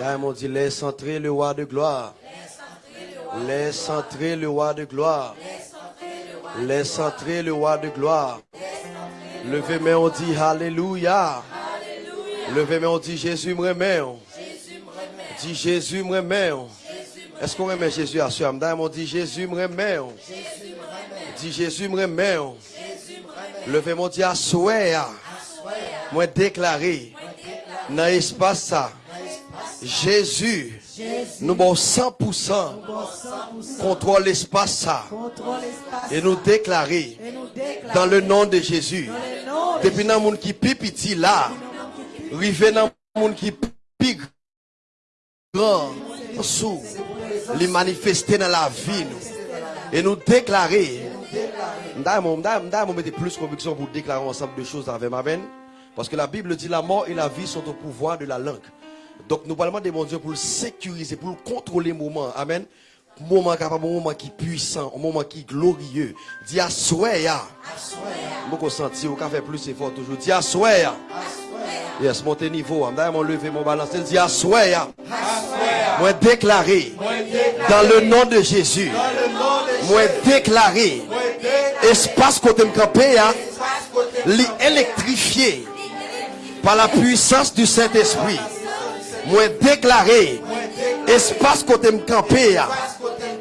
Là, on dit, laisse entrer le roi de gloire. Laisse entrer le roi de gloire. Laisse entrer le roi de gloire. Levez main, on dit Alléluia. Levez main, on dit Jésus me remet. Dit Jésus me remet. Est-ce qu'on remet Jésus à soi? Madame, on dit Jésus me remet. Dit Jésus me remet. Levez mon dit à souhait. Moi déclaré dans l'espace ça. Jésus, nous avons 100% contrôle l'espace ça. Et nous déclarer dans le nom de Jésus. Depuis dans monde qui là, rivé dans le monde qui grand sous les manifester dans la vie nous. Et nous déclarer. Plus conviction pour déclarer ensemble de choses avec ma veine. Parce que la Bible dit la mort et la vie sont au pouvoir de la langue. Donc nous parlons de mon Dieu pour le sécuriser, pour le contrôler le moment. Amen. Moment capable, un moment qui est puissant, un moment qui est glorieux. Dis à souhait. Beaucoup senti, on fait plus effort toujours. Dis à souhait. Yes, montez niveau. D'ailleurs, mon lever mon balance. Dis à souhait. Moi déclaré dans le nom de Jésus. Moi déclaré espace côté me camper, électrifié par la puissance du Saint-Esprit. Moi déclaré espace côté me camper,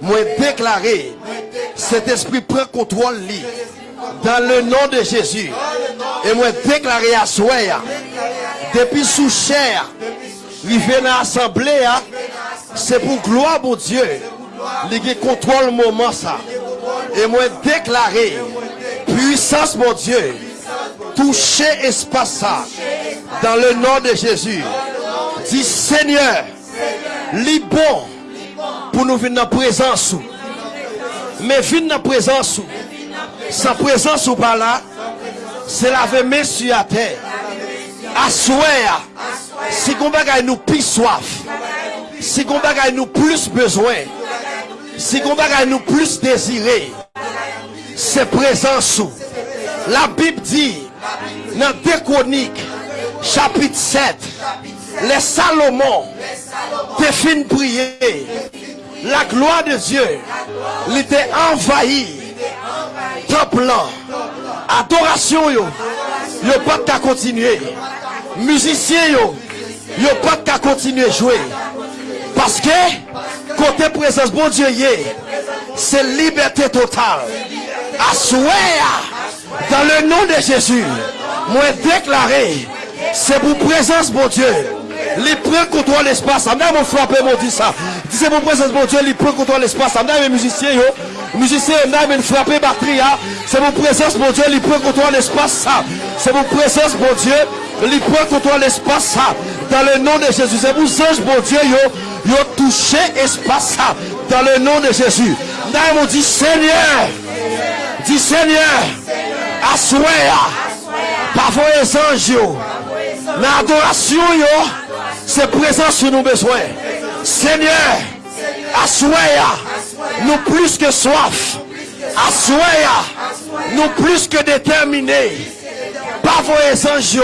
moi déclaré cet esprit prend contrôle dans le nom de Jésus. Et moi déclaré à soi depuis sous chair, vient à l'assemblée, c'est pour gloire pour Dieu. Il contrôle le moment ça. Et moi déclaré puissance mon Dieu toucher espace ça dans le nom de Jésus. Dis Seigneur, li bon pour nous venir dans présence. Mais venir dans présence. Sans présence ou pas là, c'est la main sur la terre. Assoir. Si on bagaille nous plus soif. Si on bagaille nous plus besoin. Si on bagaille nous plus désiré. C'est présence. La Bible dit dans 2 Chroniques, chapitre 7, les Salomon, te fin prier. La gloire de Dieu, il était envahi. Temple, adoration, yo, yo pas qu'à continuer. Musicien, yo, yo pas qu'à continuer jouer. Parce que, côté présence, bon Dieu, c'est liberté totale. À dans le nom de Jésus, moi déclaré, c'est pour présence, mon Dieu. Les prend contre l'espace. Amène mon frappé, mon dit ça. C'est pour présence, mon Dieu, les prend contre l'espace. Amène mes musiciens. Musiciens, amène frappé batterie. C'est mon présence, mon Dieu, les prend contre l'espace. C'est mon présence, mon Dieu, les prend contre l'espace. Dans le nom de Jésus. C'est pour ange, mon Dieu, yo, yo touché espace, ça. Dans le nom de Jésus. Nous dit Seigneur. Dis Seigneur. Assoya. Parfois les anges. L'adoration, yo. C'est présent sur nos besoins. Seigneur. Assoya. Nous plus que soif. Assoya. Nous plus que déterminés. Parfois les anges,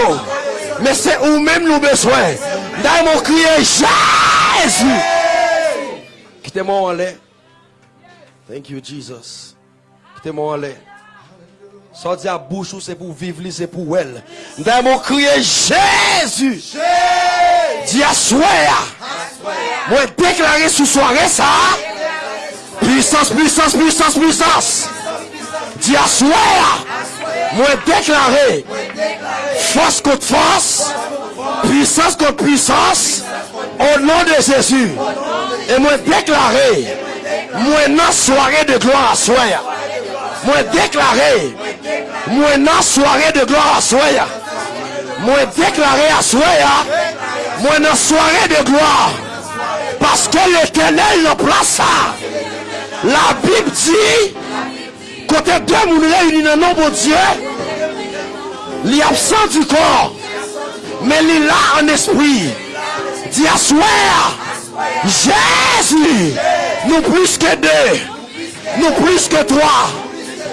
Mais c'est où même nous besoin. Dans mon crier Jésus. Quittez-moi en. Thank you, Jesus. Quittez-moi en. Sorti à bouche, c'est pour vivre, c'est pour elle. Dans mon crier Jésus. Dis à Moi déclarer sous soirée ça. Puissance, puissance, puissance, puissance. Dis à Moi déclarer. Force contre force. Puissance contre puissance. Au nom de Jésus. Et moi déclarer. Moi non soirée de gloire à soi. Moi déclaré. Moi non soirée de gloire à soi. Moi déclaré à soi. Moi non soirée de gloire. Parce que l'éternel le place. La Bible dit. Côté deux moun réunis dans le nom de Dieu. Il est absent du corps. Mais il est là en esprit. Dis à Jésus, nous plus que deux, nous plus que trois.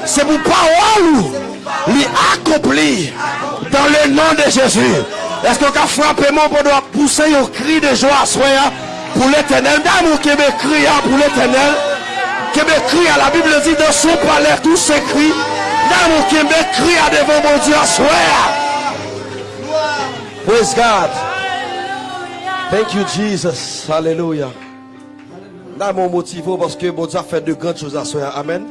C'est pour parole lui accompli dans le nom de Jésus. Est-ce qu'on a frappé mon pour pousser un cri de joie soya pour l'éternel? D'amour qui me crie pour l'éternel? Qui me crie à la Bible dit dans son palais tous ces cris. D'amour qui me crie à devant mon Dieu soya. Praise God. Thank you, Jesus. Hallelujah. D'amour motivé parce que mon Dieu a fait de grandes choses à soya. Amen.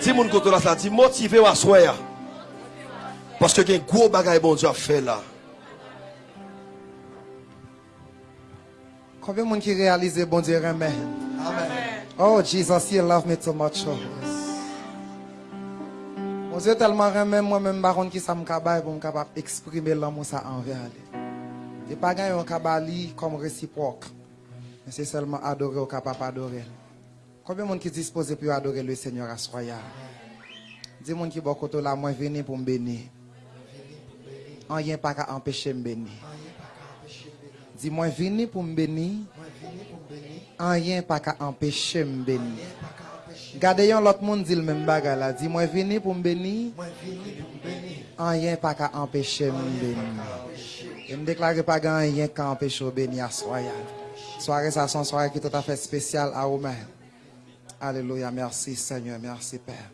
Dis mon côté là, ça dit motivé à soya. Parce que il y a un gros bagage bon Dieu a fait là. Combien de monde qui réalise bon Dieu amen? Oh Jesus, you love me too much. Oh. Mon Dieu tellement remet moi-même baron qui ça me cabaye pour me capable exprimer l'amour ça envers lui. Et pas gagner un cabali comme réciproque. Mais c'est seulement adorer au capable adorer. Combien de monde qui dispose pour adorer le Seigneur à soya? Dis monde qui beaucoup là moi venir pour me bénir. Rien pas qu'à empêcher me bénir. Dis-moi, venez pour me bénir. Rien pas qu'à empêcher me bénir. Gardez l'autre monde dit le même bagage là. Dis-moi, venez pour me bénir. Rien pas qu'à empêcher me bénir. Je me déclare pas rien qu'à empêcher me bénir à soirée. Soirée, ça, son soirée qui est tout à fait spéciale à vous-même. Alléluia. Merci Seigneur. Merci Père.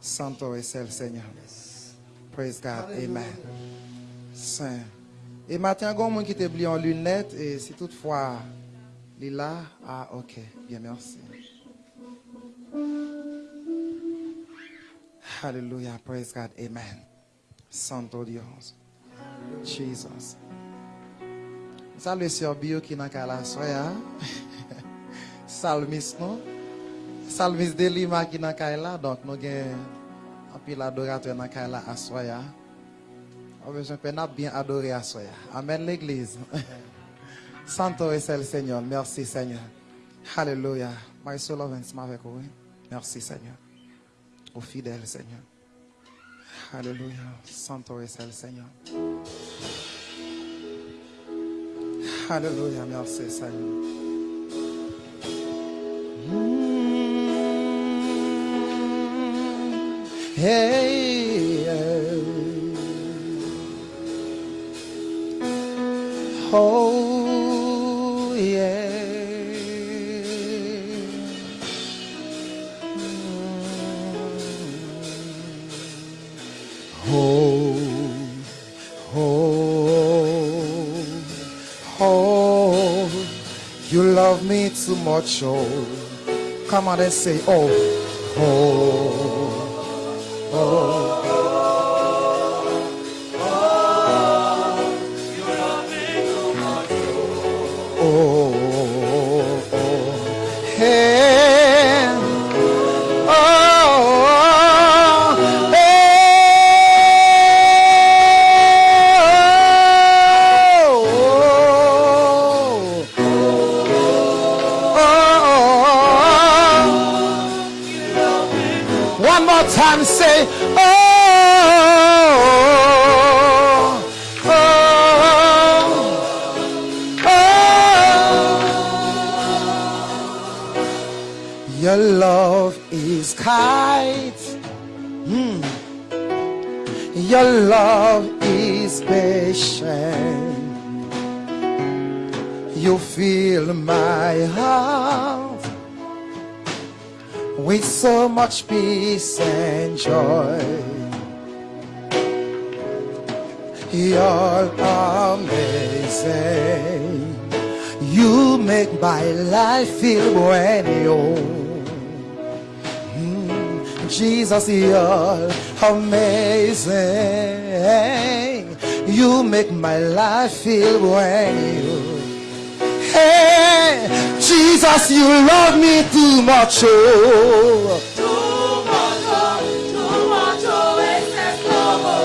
Santo et le Seigneur. Praise God. Amen. Saint. Et matin, il y a un monde qui t'a oublié en lunettes et si toutefois, il est là, ah ok, bien merci. Hallelujah, praise God, amen. Santo Dios. Jesus. Salut sur Bio qui n'a qu'à la soya. Salmis, non? Salmis de Lima qui qu'à là, donc nous avons un pile adorateur qu'à là à soya. On de bien adorer à soi. Amen l'église. Santo est le Seigneur. Merci Seigneur. Alléluia. My soul avec vous. Merci Seigneur. Au fidèle Seigneur. Alléluia. Santo est le Seigneur. Alléluia. Merci Seigneur. Hey, hey. Oh, yeah. Oh, oh, oh, you love me too much, oh. Come on and say, oh, oh, Jesus, you're amazing. You make my life feel brand new. Hey, Jesus, you love me too much. Oh.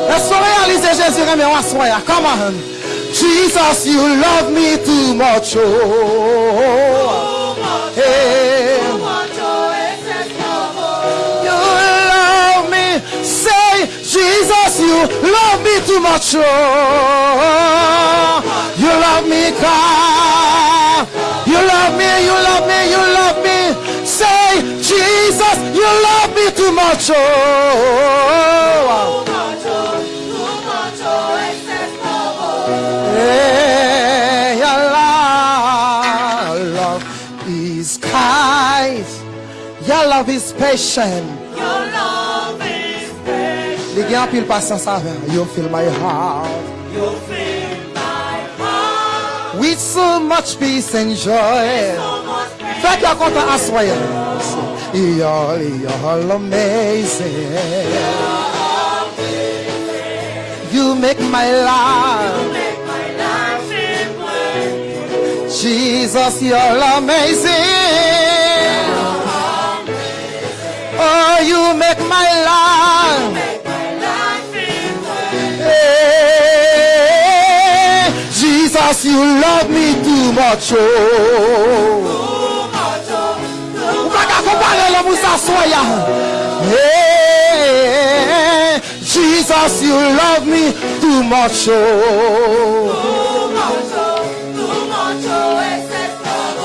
Laisse-moi réaliser Jésus remet en soi. Come on. Jesus, you love me too much. Oh. love me too much. Oh, you love me, God. You love me, you love me, you love me. Say, Jesus, you love me too much. Oh, Too much, too much, too Hey, your love is kind. Your love is patient gen pil pasans avek. You fill my heart You fill my heart with so much peace and joy. so much peace. Fek yo kontan aswaye. You're, you're amazing. You make my life. You make my life feel Jesus, you're amazing. Oh, you make my life. Make my life Jesus, you love me too much. Oh. Jesus, you love me too much. Oh.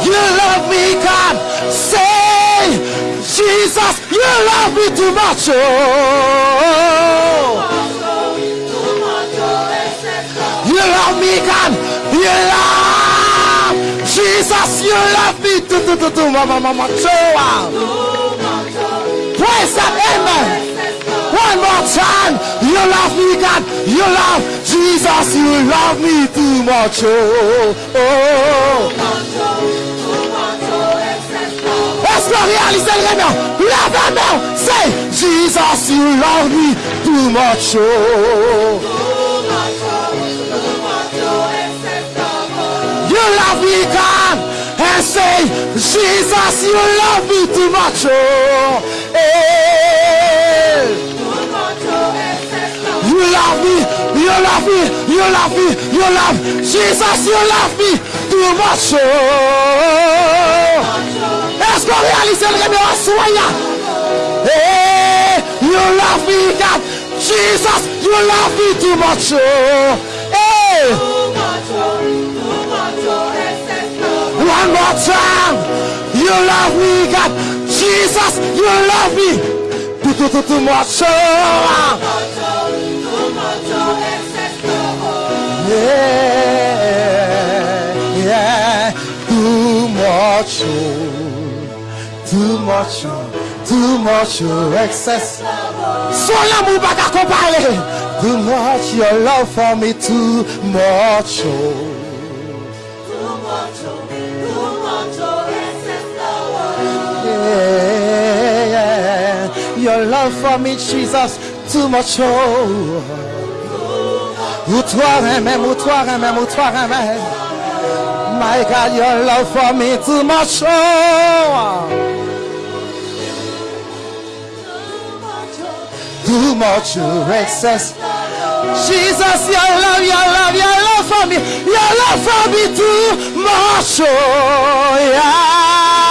You love me, God. Say, Jesus, you love me too much. Oh. Pulsation la vie. Tout, tout, tout, tout. Maman, maman, Joa. Praise that. Amen. One more time. You love me, God. You love Jesus. You love me too much. Oh, oh. oh. Laisse-le réaliser le remède. Lève la main. Say, Jesus, you love me too much. Oh. oh, oh. You love me, God. And say, Jesus, you love me too much. Oh. Hey. You love me, you love me, you love me, you love Jesus, you love me too much. Oh. Est-ce qu'on réalise le en soya? Hey, you love me, God. Jesus, you love me too much. Oh. One more time. You love me, God. Jesus, you love me too, too, too, too much. Yeah, yeah, too much, too much, too much, excess. L'amour pas qu'à comparer. Too much, your love for me, too much, oh. Your love for me, Jesus, too much, oh. Ou toi même, ou toi même, ou. My God, your love for me too much, oh. Too much, excess. Jesus, your love, your love, your love for me, your love for me too much, oh, yeah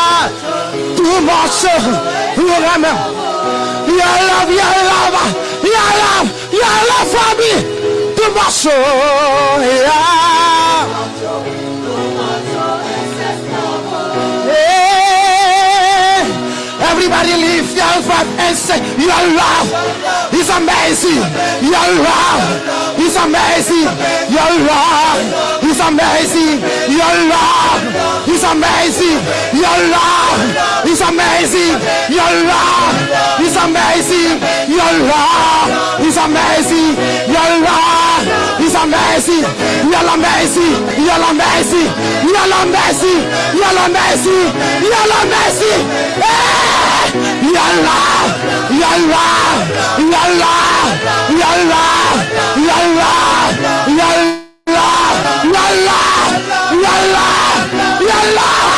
whom also whom I'm your love, your love, your love, your love for me to my soul. Yeah. Everybody lift your voice and say, Your love is amazing. Your love is amazing. Your love is amazing. Your love is amazing. Your love is amazing. Your love is amazing. Your love is amazing. Your love is amazing. You're amazing. You're amazing. You're amazing. You're amazing. You're amazing. Hey! Your love. Your love. Your love. Your love. Your love. Your love. Your love. Your love. Your love.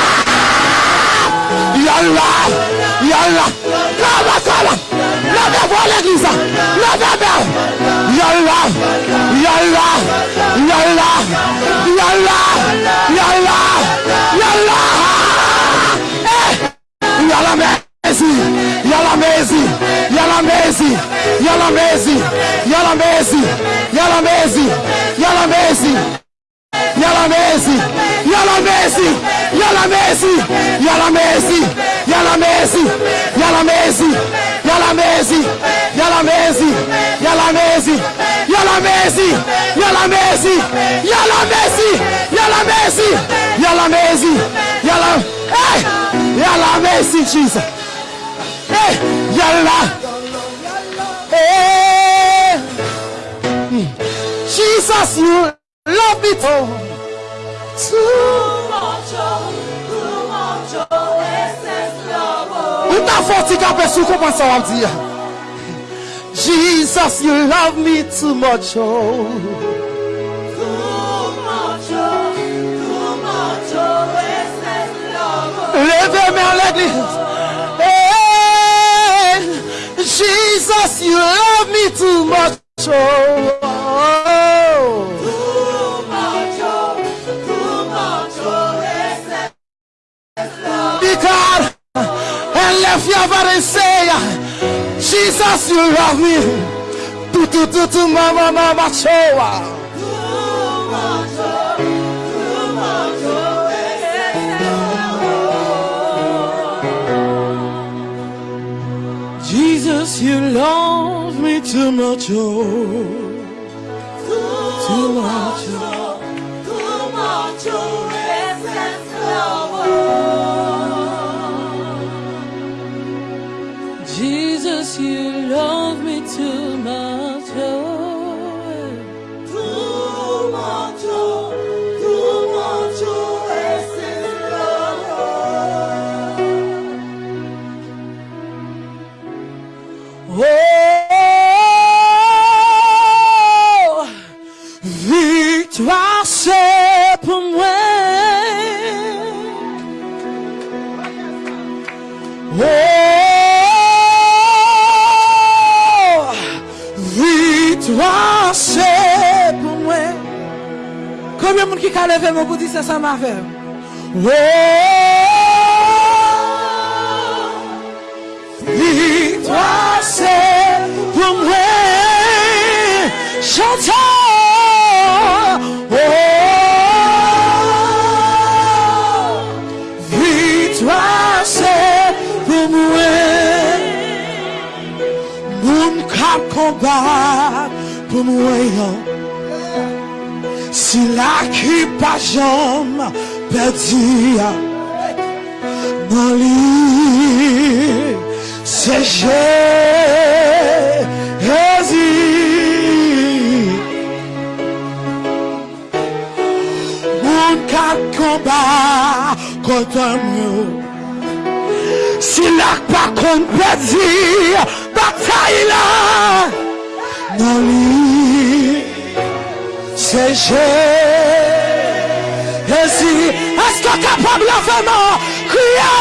Your love. Your love. Come on, come on. Levez pour l'église. Levez bien. Yalla! Yalla! Yalla! Yalla! Yalla! Yalla Messi! Yalla Messi! Yalla Messi! Yalla Messi! Yalla Messi! Yalla Messi! Yalla Messi! Yalla Messi! Yalla Messi! Yalla Messi! Yalla Messi! Yalla Messi! Yalla Messi! Yalla Messi! Yalla Messi! Yalla Messi! Yala Messi, Yala Messi, Yala Messi, Yala Messi, Yala Messi, Yala, hey, Yala Messi, Jesus, hey, Yala, hey, Jesus, you love it. Too much, too much, excess love. Ou ta forti kapè sou, kompon sa? Jesus, you love me too much, oh. Too much, too much, oh, excess love. Hey, Jesus, you love me too much, oh. Because, and left your body say, Jesus, you love me. Tu, tu, tu, tu, mama, mama, show. Too much, oh, too much, oh, excess love, Jesus, you love me too much, oh. oh. Too much, oh, too much, oh, excess love, oh. Jesus, you love me too much. Oh, Too much, oh, too Premye moun ki ka leve moun pou di se sa ma fe. Ou, victoire c'est pour moi. Chantons. combat pour moi. Si la qui pas jambe perdu dans lui, c'est Jésus. Moun kap combat contre moi. Si la pas qu'on perdu, bataille là, dans c'est Jésus. Est-ce que capable de vraiment crier?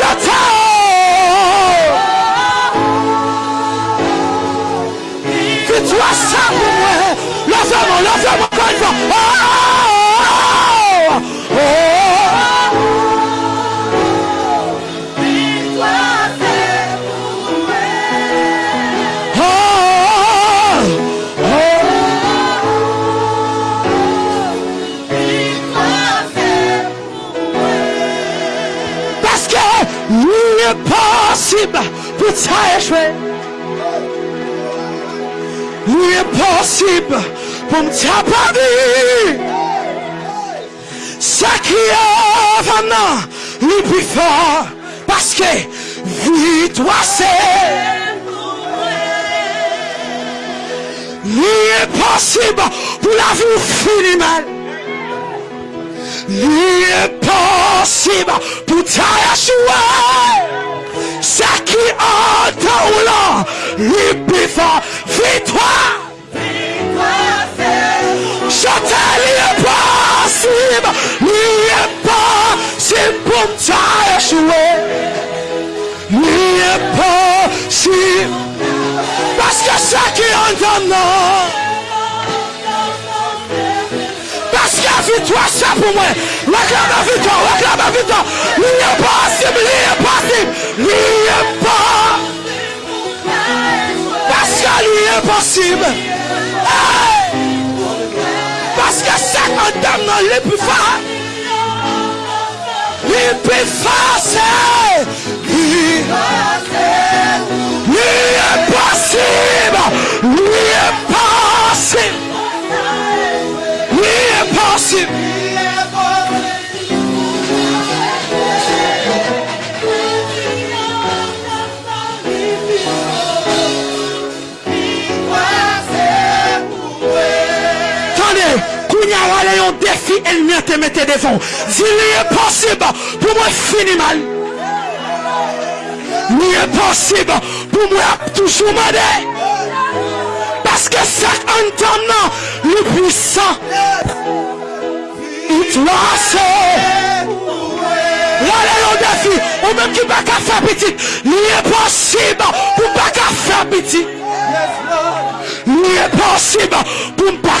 Victoire? Ça échouer. Lui est possible pour me taper. Ça qui est vraiment le plus fort. Parce que victoire c'est. Lui est possible pour la vie finir mal. Lui est possible pour t'acheter. Qui entend ou plus fort, victoire. C'est Chantez, lui est possible, lui est possible pour t'acheter. Lui est possible. Parce que ça qui victoire, c'est pour moi. Réclame la victoire, réclame la victoire. Lui est possible, lui est possible, lui est possible. impossible. Hey! Parce que ça condamne dans les plus forts. Les plus forts, c'est lui. Lui impossible. Lui impossible. Lui défi, elle vient te mettre devant. S'il est possible pour moi finir mal. Il est possible pour moi toujours demander. Parce que ça entend le puissant. Il doit c'est. Voilà le défi. Ou même qui pas qu'à faire petit. Il est possible pour pas faire petit. Il est possible pour ne pas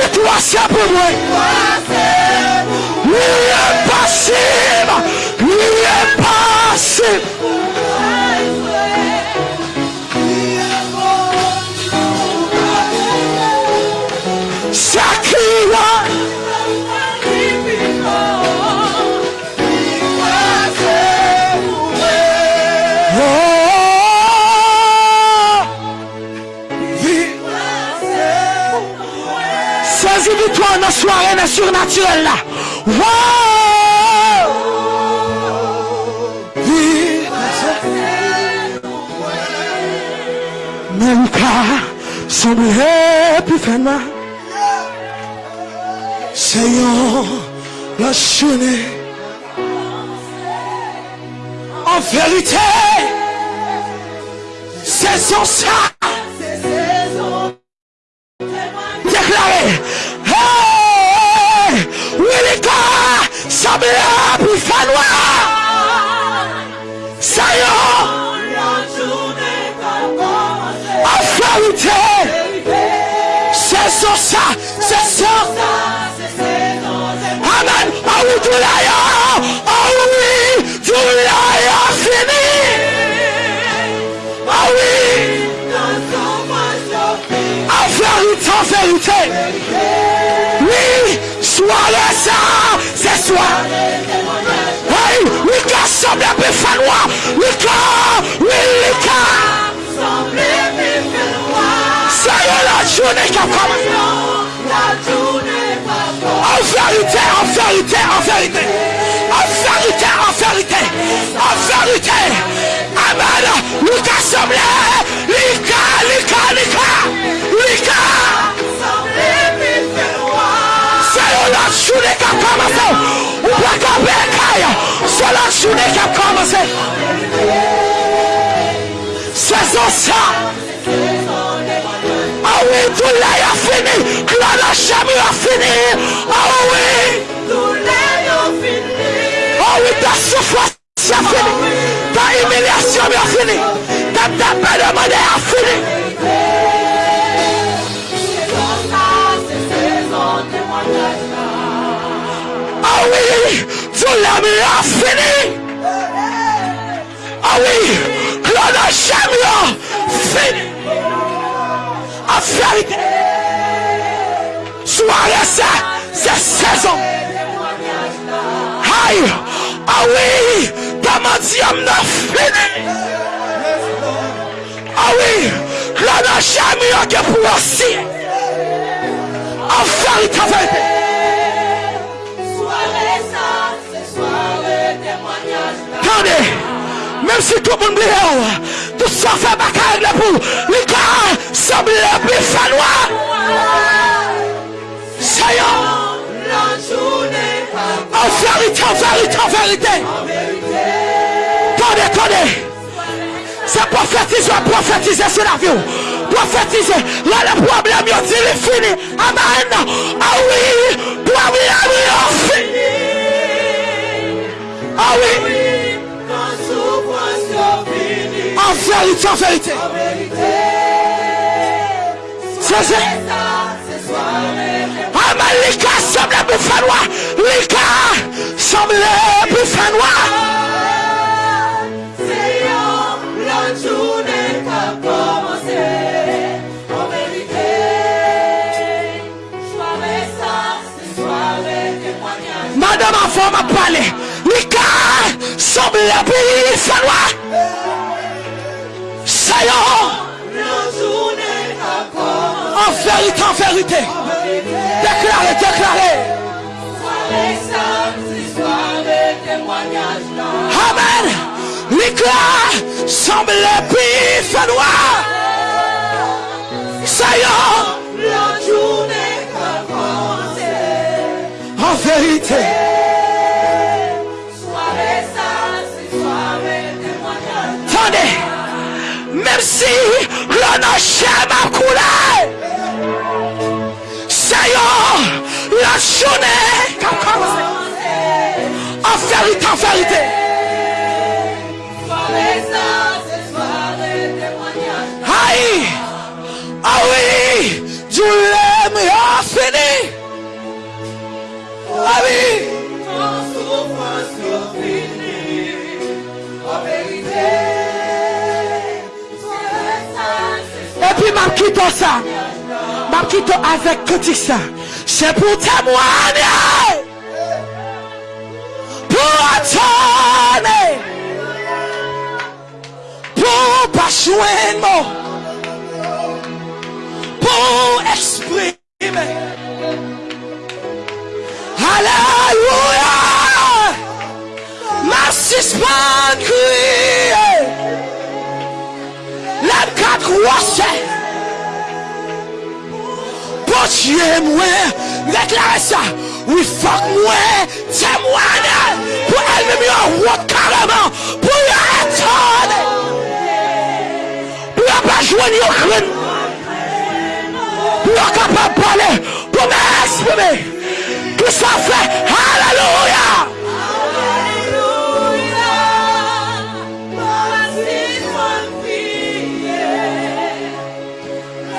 Victoire, c'est pour moi. Il est possible. Il est possible. Victoire dans la soirée dans le surnaturel là. Wow! Mais Lucas semblait plus fin Seigneur, la chaîne. En vérité, c'est son ça. Tout là, ah oui, là, fini. Ah oui, en vérité, en vérité. Oui, ça, c'est soir. Oui, oui, car semble peu fanois. Ça y est, la journée qui a commencé. Vérité, en vérité, en vérité. En vérité, en vérité. En vérité. Amen. Lucas semblait. Lika, Lika, Lika. Lika. C'est la journée qui a commencé. Ou pas qu'à bécaille. C'est la journée qui a commencé. C'est ça. Ah oui, tout là a fini. Claude la chambre a fini. Ah oui. Ah oui, ta souffrance a fini. Ta humiliation a fini. Ta tapé de monnaie a fini. Ah oui, tout là a fini. Ah oui, Claude la chambre a fini. En vérité. Soirée ça, c'est saison. Aïe, ah oui, ta mendium n'a fini. Ah oui, là n'a jamais eu que pour aussi. En vérité, en vérité. Attendez, Même si tout le monde oublie, tout ça fait bacard là pour les gars semble plus falloir. Seigneur, La journée en vérité, en vérité, en vérité. Attendez, attendez. C'est prophétiser, prophétiser sur la le problème, il dit, il est fini. Amen. Ah oui, il est fini. Ah oui, en vérité, en vérité. C'est ça. Amen, les gars semblent plus fanois. Les gars semblent plus soirée témoignage. Madame avant m'a parlé. Les gars semblent plus. Seigneur. En vérité, en vérité. Déclarez, déclarez. Amen. L'éclat semble plus. Seigneur. Journée a commencé. En vérité. Si le noche m'a coulé. Seigneur. La journée a. En vérité, en. Aïe. Ah oui. A fini. Ah. M'a quitté ça. M'a quitté avec petit ça. C'est pour témoigner. Pour attendre. Pour pas joindre. Pour exprimer. Alléluia. Ma suspend crier. La quatre roches. Pour Dieu, moi, déclarer ça. Oui, fuck moi, témoigne. Pour elle-même, en route carrément. Pour attendre. Pour y pas joindre au crâne. Pour y capable de parler. Pour m'exprimer. Tout ça fait. Alléluia.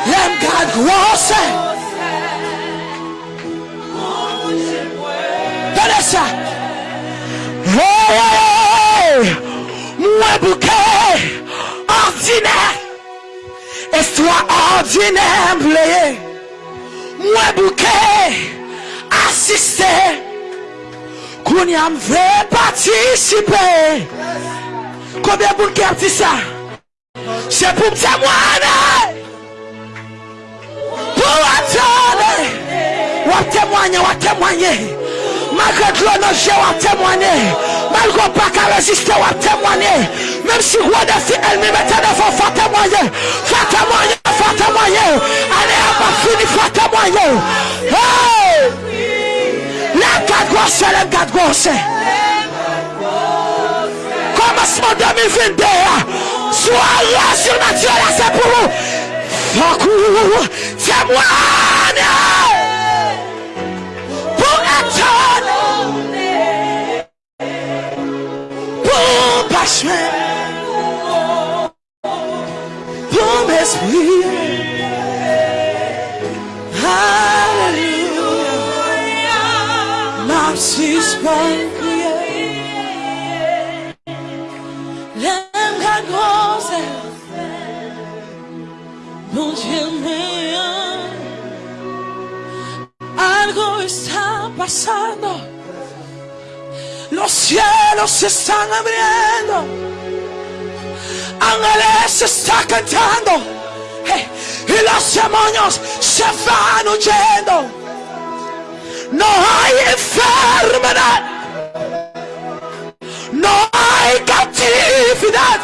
L'aime garde grosse. Gade sa Mwen bouke Ordine. Estwa ordine mbleye. Mwen bouke Asiste. Kouni am vle patisipe. Koube bouke apti sa? Se pou mte mwane. Pou atone Wap temwanyen, wap temwanyen Malgré que l'on à témoigner. Malgré pas qu'à résister à témoigner. Même si roi de fille elle-même était devant, faut témoigner. Faut témoigner, faut témoigner. Allez, à pas fini, faut témoigner. Hey! La garde grosse, la garde grosse. Commencement 2022. Soirée surnaturelle, c'est pour vous. Faut que Pour m'esprit. Alléluia. Ma suspend crier. L'aime la grosse. Mon Dieu mío. Algo está pasando. Los cielos se están abriendo. Ángeles se están cantando. Y los demonios se van huyendo. No hay enfermedad. No hay cautividad.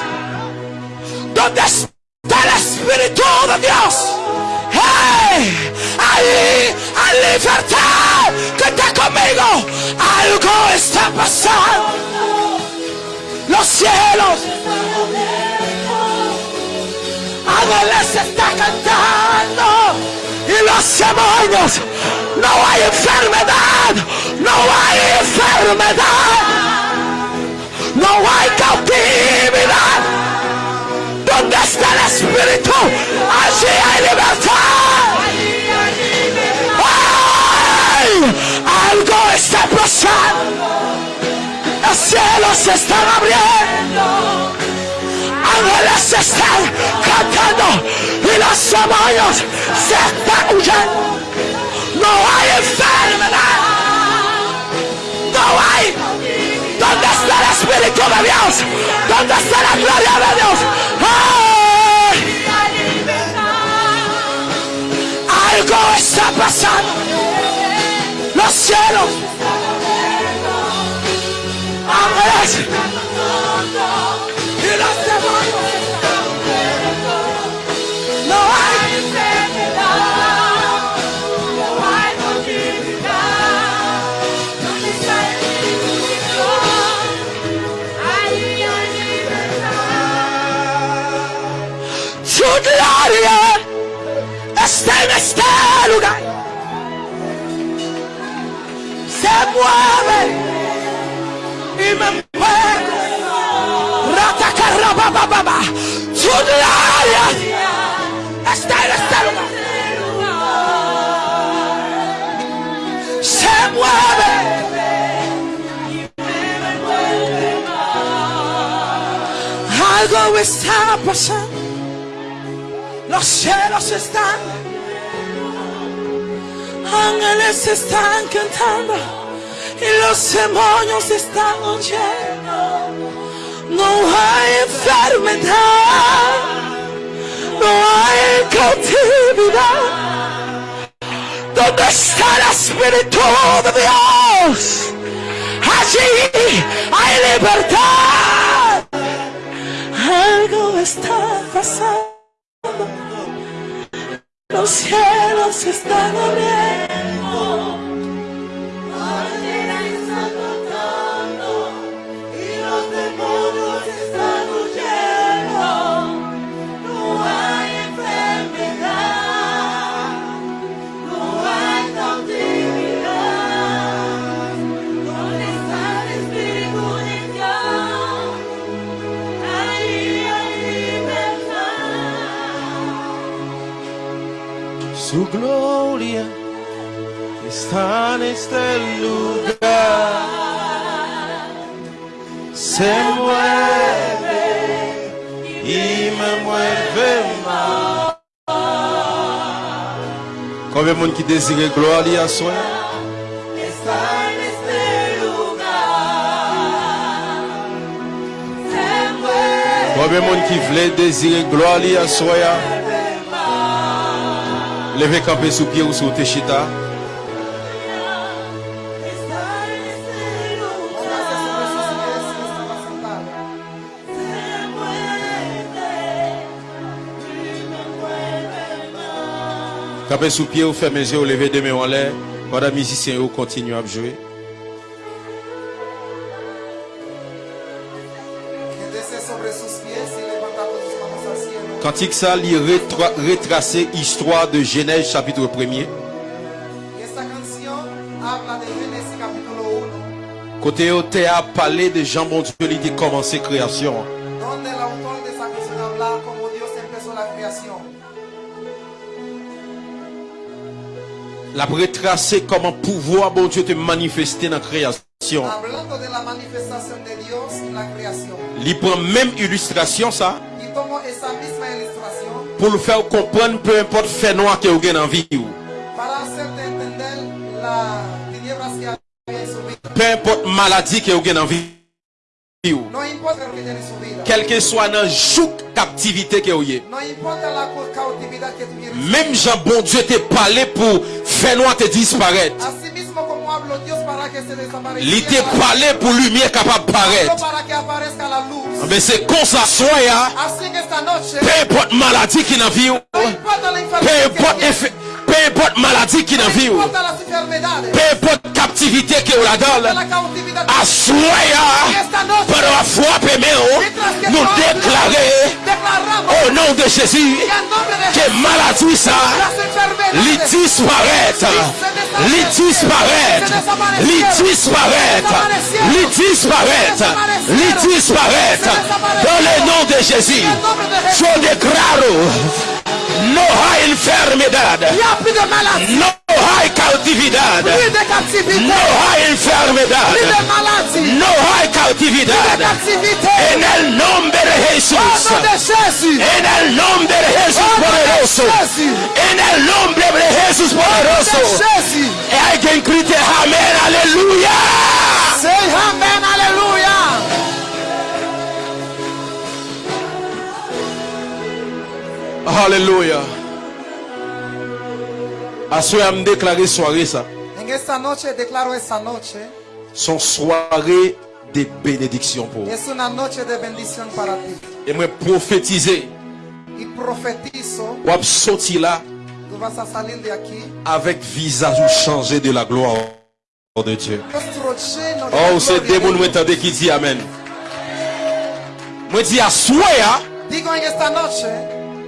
donde está el Espíritu de Dios. ¡Hey! Ahí hay libertad. Que está conmigo. Algo está pasando. Los cielos. Ángeles está cantando. Y los demonios. No hay enfermedad. No hay enfermedad. No hay cautividad. ¿Dónde está el Espíritu? Allí hay libertad. ¡Ay! Algo está pasando. Los cielos se están abriendo. Ángeles están cantando. Y los demonios se están huyendo. No hay enfermedad. No hay. ¿Dónde está el Espíritu de Dios? ¿Dónde está la gloria de Dios? ¡Ay! Algo está pasando. Los cielos. Ángeles. Gloria está en este lugar. Se mueve y me mueve. Ratacarrabababa. Su gloria está en este lugar. Se mueve. Algo está pasando. Los cielos están. Ángeles están cantando. Y los demonios están oyendo. No hay enfermedad. No hay cautividad. ¿Dónde está el Espíritu de Dios? Allí hay libertad. Algo está pasando. Los cielos están abriendo. gloria está en este lugar. Se mueve y me mueve más. Combien de monde qui désire gloire à soi? Combien de monde qui voulait désirer gloire à soi? Levez camper sous pied ou sous tes chita. Está en este Póngase sobre sus pies si estaba sentado. Se mueve y me mueve más. Camper sous pied ou fermez les yeux ou levez des mains en l'air. Les musiciens ou continuent à jouer. Cantique ça, il rétra- retracer histoire de Genèse chapitre 1er. Y esta canción habla de Génesis capítulo 1, Côté au théâtre parler de Jean bon Dieu, il était commencé création. la retracer comment pouvoir bon Dieu te manifester dans la création. Il prend même illustration ça pour le faire comprendre peu importe fait noir que vous avez dans la vie. ou. para hacerte entender las tinieblas que había en su vida. Peu importe maladie que vous avez dans la vie. ou. No importa lo que tiene en su vida. Quel que soit dans joug captivité que vous avez. La. Même Jean bon Dieu te parlé pour faire noir te disparaître. Il te parlé pour lumière capable de paraître. luz. Mais c'est comme ça, esta noche, Peu importe maladie qui n'a vie. Peu importe, tiene, effe- peu importe maladie qui n'a vie. Peu importe captivité qui est cautividad. À soya. noche, Par la foi, que nous déclarer au nom de Jésus que maladie ça, les disparaître, les disparaître, les disparaître, les disparaître, les disparaître. Dans le nom de Jésus, je déclare, no hay enfermedad, y a plus de no hay cautividad, plus de captivité, no hay enfermedad, plus de maladie, no hay cautividad. En el nombre de Jesús. nom de Jésus, En el nombre de Jesús poderoso. En el nombre de Jesús de poderoso. Alguien grite amén, aleluya. À me déclarer soirée ça. En esta noche declaro esta noche Son soirée de bénédiction pour vous. es una noche de bendición para ti. Et moi prophétiser. Y profetizo, Ou sorti là tú vas a salir de aquí avec visage ou changé de la gloire de Dieu. Oh, c'est des m'entendez qui dit Amen. Moi dis à soya. Digo en esta noche,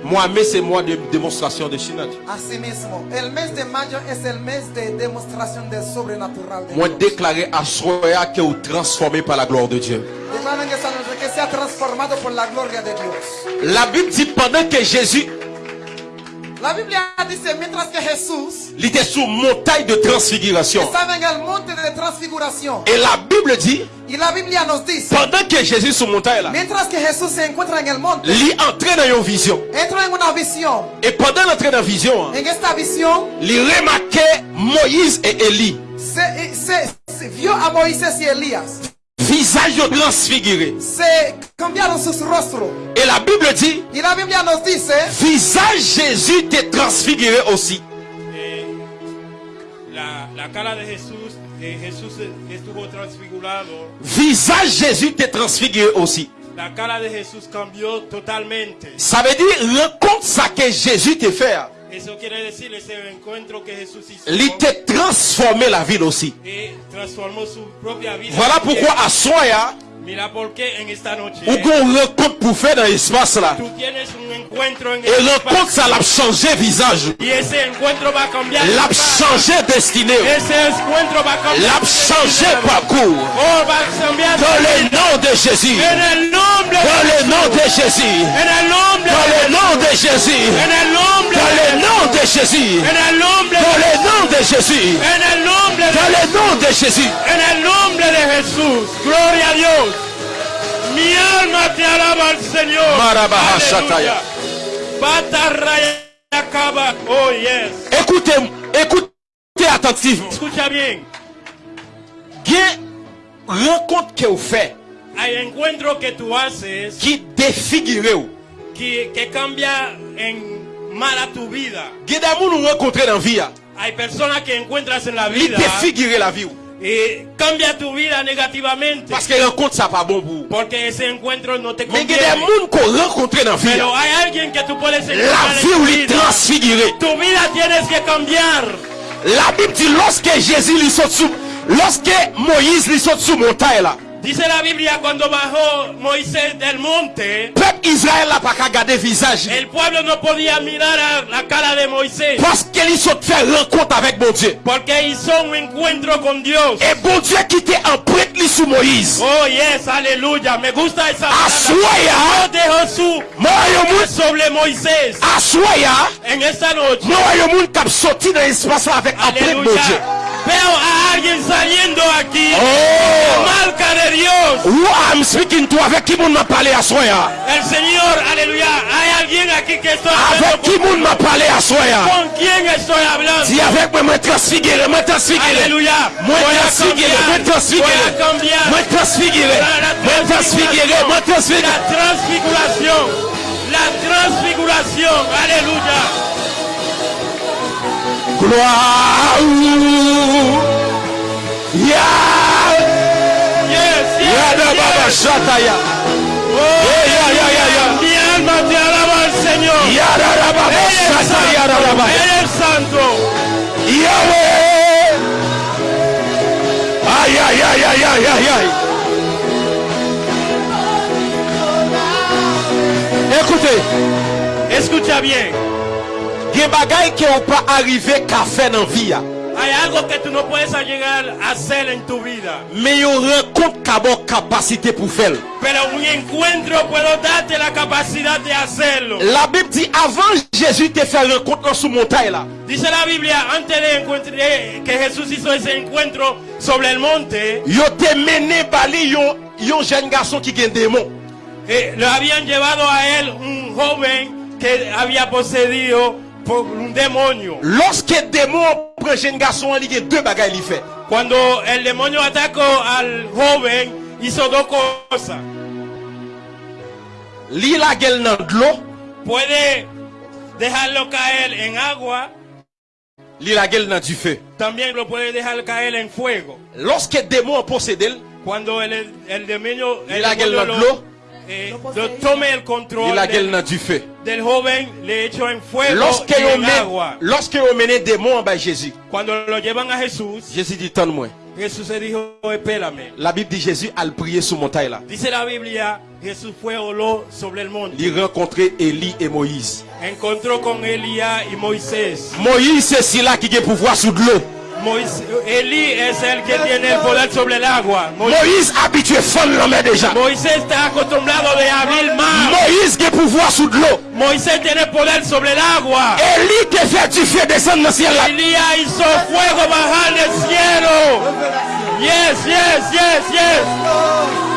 Moi, mai, c'est mois de démonstration de Shinat. así mismo, el mes de mayo es el mes de demostración del sobrenatural de Moi, Dios. déclarer à Soya que vous transformé par la gloire de Dieu. Declaro en esta noche que sea transformado por la gloria de Dios. La Bible dit pendant que Jésus La Biblia dice, mientras que Jesús il était sur montagne de transfiguration. monte de transfiguración, Et la Bible dit, y la Biblia nos dice, pendant que Jésus sur montagne là, mientras que Jesús se encuentra en el monte, il entré dans une vision. entró en una visión. Et pendant l'entrée dans la vision, hein, En esta visión il remarquait Moïse et Élie. se, se- se vio a Moisés y Elías. Visage transfiguré. Se cambiaron sus rostros. Et la Bible dit, Y la Biblia nos dice, visage Jésus était transfiguré aussi. La, la cara de Jesús, eh, Jesús estuvo transfigurado, Visage Jésus était transfiguré aussi. la cara de Jesús cambió totalmente. Ça veut dire, rencontre ça que Jésus te fait. T'a transformé la ville aussi. Voilà pourquoi à Soya, Ou qu'on rencontre pour faire dans l'espace là? Et rencontre ça l'a changé visage. L'a changé destinée. L'a changé parcours. Oh. Dans le nom de Jésus. Dans le nom de Jésus. Dans le nom de Jésus. Dans le nom de Jésus. Dans le nom de Jésus. Dans le nom de Jésus. En el nombre de Jesús. Gloria a Dios. Mi alma te alaba al Señor. Marabaha Aleluya. Shataya. Batarraya acaba. Oh yes. Écoutez, écoutez attentivement. Escucha bien. Rencontre que vous faites Hay encuentros que tú haces qui défigure vous. que, cambia en mala tu vida. Bien d'amour nous rencontrer dans la vie. hein. Hay personas que encuentras en la vida défigure la vie. Y cambia tu vida negativamente. Parce que rencontre ça pas bon pour vous. Porque ese encuentro no te Mais il y a des gens qu'on rencontre dans la vie. Pero hay alguien que tú puedes La encontrar vie il vida. transfiguré. Tu vida tienes que cambiar. La Bible dit lorsque Jésus lui saute sous, lorsque Moïse lui saute sous montagne là, Dice la Biblia cuando bajó Moisés del monte, peuple Israël n'a pas garder visage. el pueblo no podía mirar a la cara de Moisés saute faire rencontre avec mon Dieu. porque hizo un encuentro con Dios. Et bon Dieu qui était en prêtre lui sous Moïse. Oh yes, aleluya, me gusta esa Assoya. Dios de Jesús Moi, yo moun, sobre Moisés assoya. en esta noche. Moun qui a sorti dans l'espace avec en Dieu. Veo a alguien saliendo aquí. Oh. La marca de Dios. Who I'm speaking to avec qui moun m'a parlé à soya. El Señor, aleluya. Hay alguien aquí que estoy Avec qui moun m'a parlé à soya. ¿Con quién estoy hablando? Dis avec moi, moi transfiguré, moi transfiguré. Aleluya. Moi transfiguré, moi transfiguré. Moi transfiguré. Moi transfiguré, moi transfiguré. La transfiguración. La transfiguración. Aleluya. Gloire. Ya. Yes, yes, Yada baba yes. shataya. Eh, ya, ya, ya, ya. Mi alma te alaba al Señor. Yada da baba Él es shataya da santo. baba. Él es santo. Yahweh. Aïe, aïe, aïe, aïe, aïe, aïe, aïe. Écoutez, Escucha bien. Gen bagay ki ou pa arrive ka fe nan vi ya. Hay algo que tú no puedes llegar a hacer en tu vida. Men yo renkont ka bon kapasite pou fel. Pero un encuentro puedo darte la capacidad de hacerlo. La Bible di avan Jésus te fe renkont nan sou montay la. Dice la Biblia, antes de encuentre- que Jesús hizo ese encuentro sobre el monte, Yo te mene bali yon, yon jen gason ki gen eh, lo habían llevado a él un joven que había poseído Lorsque démon prend jeune garçon, il y a deux bagages qu'il fait. Quand le démon attaque al joven, ils sont donc comme ça. Li la gueule dans de l'eau. Puede dejarlo caer en agua. Li la gueule dans du feu. También lo puede dejar caer en fuego. Lorsque démon possède, cuando el, el demonio, el la gueule dans de l'eau. Lo tome el control del, joven, le echo en fuego Loske y en men, agua. mene demon bay Jésus, Cuando lo llevan a Jesús, Jésus dit. Jesús se dijo, espérame. La Bible dit Jésus al la. Dice la Biblia, Li renkontre Eli et Moïse. Moïse se si la ki gen pouvoi sou dlo. Moisés. Elí es el que tiene el poder sobre el agua. Mo- Moïse habitue fon l'anmen deja. Moisés está acostumbrado de abrir mar. Moïse gen pouvoi sou dlo. Moisés tiene poder sobre el agua. Eli te fe du fe desen nan siel la. Elías hizo fuego bajar del cielo. Yes, yes, yes, yes.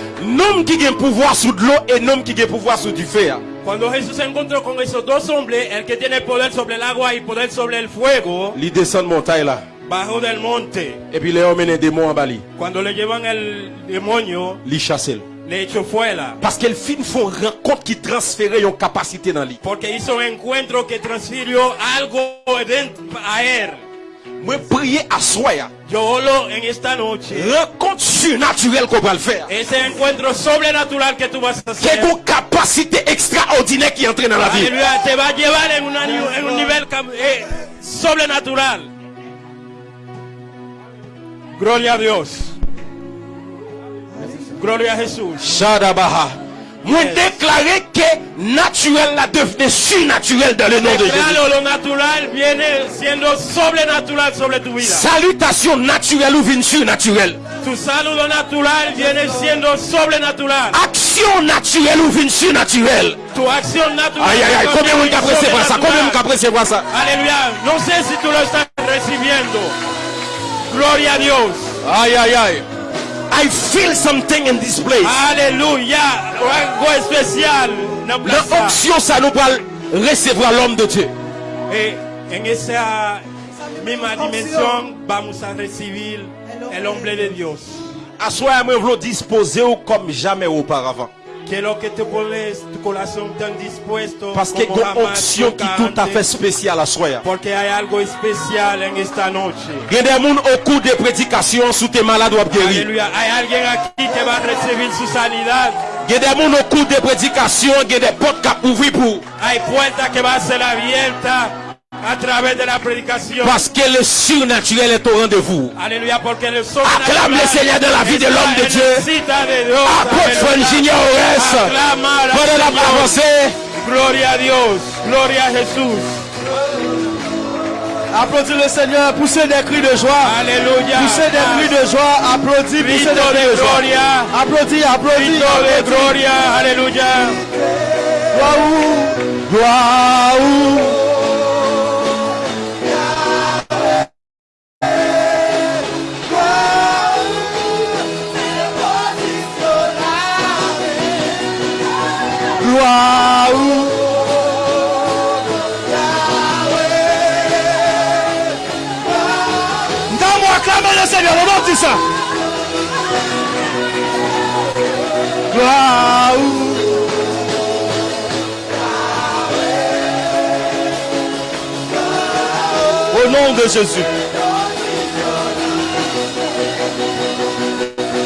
nom qui gen pouvoir sous de l'eau et nom qui gen pouvoir sous du feu. hein, Cuando Jesús se encontró con esos dos hombres, el que tiene poder sobre el agua y poder sobre el fuego, Li descend montagne là. bajó del monte. Et puis les hommes démon en bali. Cuando le llevan el demonio, Li chasse. le echó fuera. Parce qu'elle fin font rencontre qui transfère yon capacité dans lui. Porque hizo un encuentro que transfirió algo a él. Moi prier à soi. Rencontre surnaturelle qu'on va le faire. Ese encuentro sobrenatural que tú vas a hacer. une capacité extraordinaire qui entre dans la vie. Aleluya, te va llevar en, un nivel cam- eh, sobrenatural. Gloria a Dios. Gloria a Jesús. Shadabaha. Mwen deklare ke naturel la devine surnaturel dan le nan de Jezi. Salutasyon naturel ou vin surnaturel. Aksyon naturel ou vin surnaturel. Ay ay ay, kome mwen ka presebwa sa, kome mwen ka presebwa sa. Aleluya, non se si tu lo estás recibiendo. Gloria a Dios. Ay ay ay. I feel something in this place. No plaza. L'onction, ça nous va recevoir l'homme de Dieu. Vamos a recibir el hombre de Dios. À soi, moi, vous disposer comme jamais auparavant. Que tu Parce que como une jamás onction qui nunca tout à fait spéciale à soi. Porque hay algo especial en esta noche. Il y a des gens au cours des prédications sous tes malades ou guérir. Aleluya. Hay alguien aquí que va a recibir su sanidad. Il y a des gens au cours des prédications, il y a des portes qui ouvrent pour. Que a través de la predicación. Parce que le surnaturel est au rendez-vous. Aleluya, porque el Acclame le Seigneur dans la vie de l'homme de Dieu. Apôtre. Virginia Ores. La. Gloria a Dios, gloria a Jesús. Applaudis le Seigneur, poussez des cris de joie. Aleluya. Poussez des cris de joie. Applaudis, poussez des cris de de joie. gloria, Applaudis, applaudis. applaudis. gloria, aleluya. Gloire où Au nom de Jésus.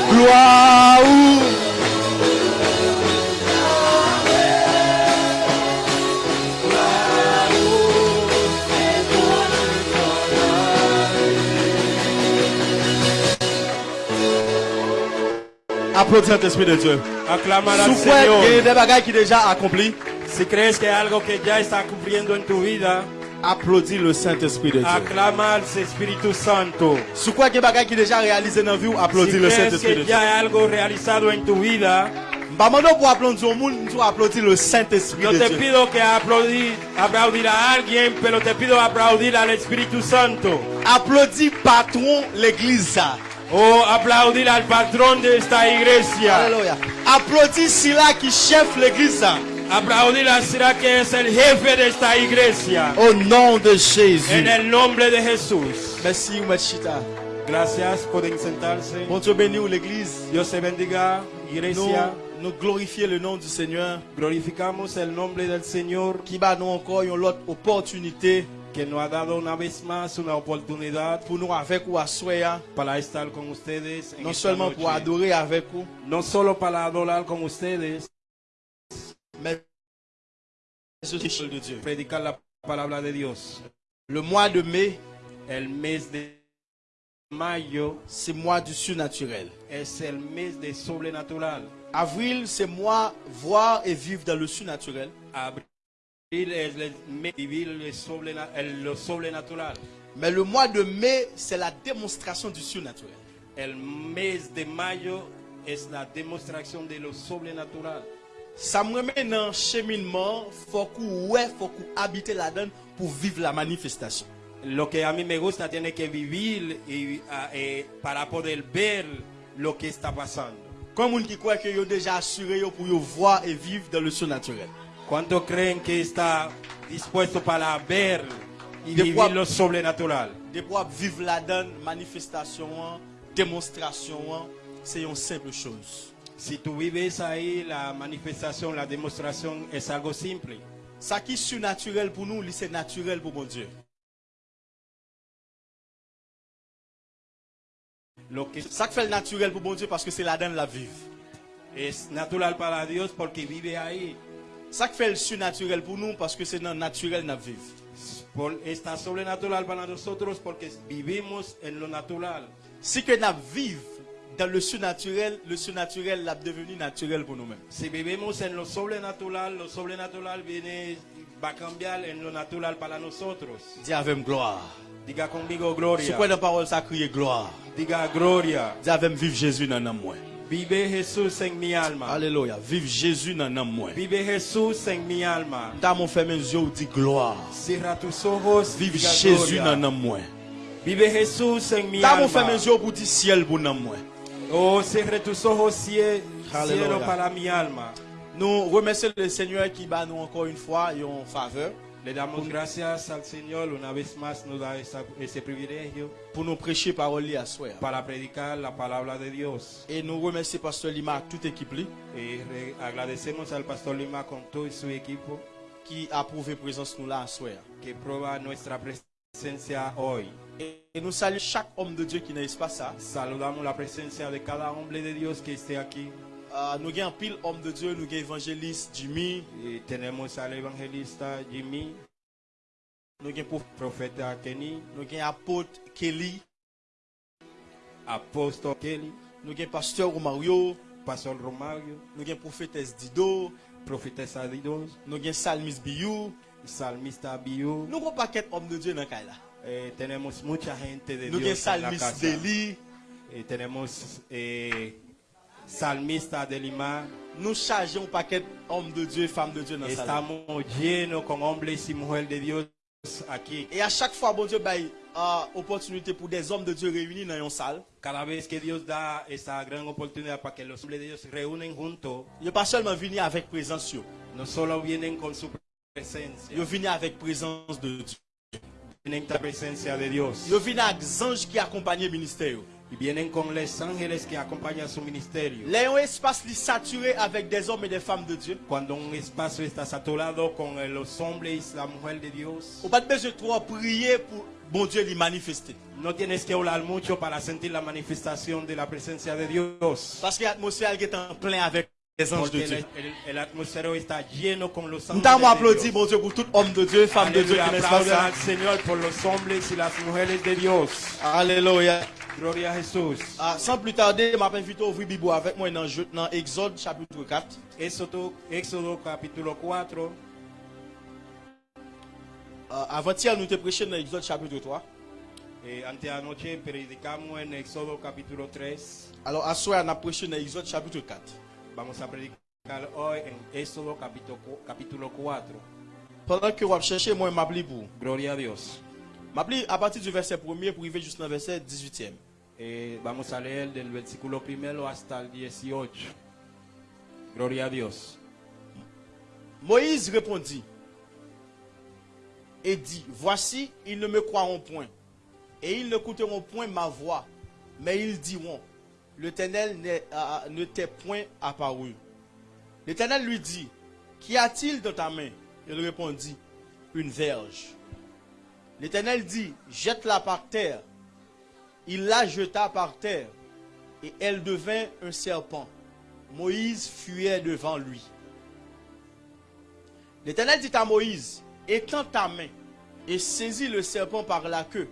Gloire. Applaudis cet esprit de Dieu. Aclamar al Señor. que des bagailles qui déjà accompli. Si crees que algo que ya está cumpliendo en tu vida. Applaudis le Saint-Esprit de Dieu. Aclama al Espíritu Santo. Si crois que bagages qui déjà réalisé dans vie, applaudis si le Saint-Esprit de Dieu. Si ya algo realizado en tu vida. Vamos pour applaudir au monde, nous applaudir le Saint-Esprit de Dieu. Yo te pido que aplaudir, aplaudir a alguien, pero te pido aplaudir al Espíritu Santo. Applaudis patron l'église. O aplaudir al patrón de esta iglesia. Alléluia. Applaudis Sila qui chef l'église. Aplaudir a Sira que es el jefe de esta iglesia. Au nom de Jésus. En el nombre de Jesús. Merci, Machita. Gracias, pueden sentarse. Bon Dieu béni l'église. Dios te bendiga, Nous, iglesia. nous glorifions le nom du Seigneur Glorificamos el nombre del Señor qui va nous encore une autre opportunité que nos ha dado una vez más una oportunidad pour nous avec ou asseoir. para estar con ustedes. en Non esta seulement noche. pour adorer avec vous, no solo para adorar con ustedes, mais de Dieu. predicar la palabra de Dios. Le mois de mai, El mes de mayo c'est mois du surnaturel. es el mes de sobrenatural. Avril, c'est mois voir et vivre dans le surnaturel. Abril sobrenatural. Mais le mois de mai, c'est la démonstration du surnaturel. El mes de mayo es la demostración de lo sobrenatural. Ça me remet dans le cheminement, faut qu'on ouais, faut qu'on habite là-dedans pour vivre la manifestation. Lo que a mí me gusta tiene que vivir y, eh, para poder ver lo que está pasando. Comme on qui croit que yo déjà assuré pour yo voir et vivre dans le surnaturel. ¿Cuántos creen que está dispuesto para ver y vivir lo sobrenatural? De pouvoir vivre là-dedans, manifestation, hein, démonstration, c'est une simple chose. Si tú vives ahí, la manifestación, la demostración es algo simple. Ça qui est surnaturel pour nous, c'est naturel pour mon Dieu. Lo que Ça qui fait le naturel pour mon Dieu parce que c'est là-dedans la vive. es natural para Dios porque vive ahí. Ça qui fait le surnaturel pour nous parce que c'est dans le naturel la vive. Por- está sobrenatural para nosotros porque vivimos en lo natural. Si que nous vivons dans le surnaturel, le surnaturel l'a devenu naturel pour nous-mêmes. Si vivimos en lo sobrenatural, lo sobrenatural viene, va a cambiar en lo natural para nosotros. Dis avec gloire. Diga conmigo gloria. quoi la parole ça crier gloire? Diga gloria. Dis avec vive Jésus dans moi. Vive Jesús en mi alma. Alléluia. Vive Jésus dans l'âme moi. Vive Jesús en mi alma. Dans mon fait mes yeux, dit gloire. Tus ojos. Vive diga Jésus gloria. dans l'âme moi. Vive Jesús en mi Dans mon alma. mes yeux pour dire ciel pour moi. Oh, cierre tus ojos, cie- Aleluya. cielo para mi alma. Nous remercions le Seigneur qui bat nous encore une fois en faveur Le damos gracias al Señor una vez más nos da esa- ese privilegio pour nous prêcher parole à soir. para predicar la palabra de Dios. Et nous remercions Pasteur Lima, toute équipe li, Y re- agradecemos al pastor Lima con todo su equipo qui a prouvé présence nous là à soir. que prueba nuestra presencia hoy. Et, et nous saluons chaque homme de Dieu qui ça. Saludamos la presencia de cada hombre de Dios que esté aquí. Uh, nous avons pile homme de Dieu, nous avons évangéliste Jimmy. Et tenemos à l'évangéliste Jimmy. Nous avons profeta Kenny. Nous avons apôtre Kelly. Apôtre Kelly. Nous avons pasteur Romario. Pasteur Romario. Nous avons prophétesse Dido. Prophétesse Dido. Nous avons salmiste Biou. Salmiste Biou. Nous avons paquet homme de Dieu dans le Et tenemos mucha gente de Dieu. Nous avons salmiste Deli. Et tenemos. Eh, salmista de Lima. nous chargeons un paquet d'hommes de Dieu et femmes de Dieu dans la. Et à chaque fois, bon Dieu, bah, euh, opportunité pour des hommes de Dieu réunis dans une salle. Cada vez que Dios da esa gran oportunidad para que los hombres de Dios se reúnen juntos, n'est pas seulement venir avec présence. yo. no solo vienen con su presencia, Yo vini avec présence de Dieu. vienen con la presencia de Dios. Yo vini avec anges qui accompagnaient le ministère. Y vienen con los ángeles que acompañan su ministerio. Là, un espace saturé avec des hommes et des femmes de Dieu. Cuando un espacio está saturado con los hombres y la mujer de Dios, On pas besoin de trop prier pour bon Dieu lui manifester. no tienes que hablar mucho para sentir la manifestación de la presencia de Dios. Parce que l'atmosphère est en plein avec les anges de Dieu. Nous de applaudi, bon Dieu, pour tout homme de Dieu, femme de Dieu qui los hombres y las mujeres de Dios. Alléluia. Gloria a Jesús. Ah, sans plus tarder, je m'invite à ouvrir Bible avec moi dans, dans Exode chapitre 4. Éxodo, Éxodo capítulo 4. Ah, Avant-hier, nous te prêché dans Exode chapitre 3. Eh, anteanoche predicamos en Éxodo capítulo 3. Alors, à soir, on a prêché dans Exode chapitre 4. Vamos a predicar hoy en Éxodo capítulo, capítulo 4. Pendant que vous cherchez, moi, je pour. Gloria a Dios. Je à partir du verset 1er pour arriver jusqu'au verset 18e. Eh, vamos a leer del versículo primero hasta el 18. Gloria a Dios. Moïse répondit et dit, voici, ils ne me croiront point, et ils n'écouteront point ma voix, mais ils diront, l'Éternel ne t'est point apparu. L'Éternel lui dit, qu'y a-t-il dans ta main? Il répondit, une verge. L'Éternel dit, jette-la par terre. Il la jeta par terre, et elle devint un serpent. Moïse fuyait devant lui. L'Éternel dit à Moïse, étends ta main et saisis le serpent par la queue.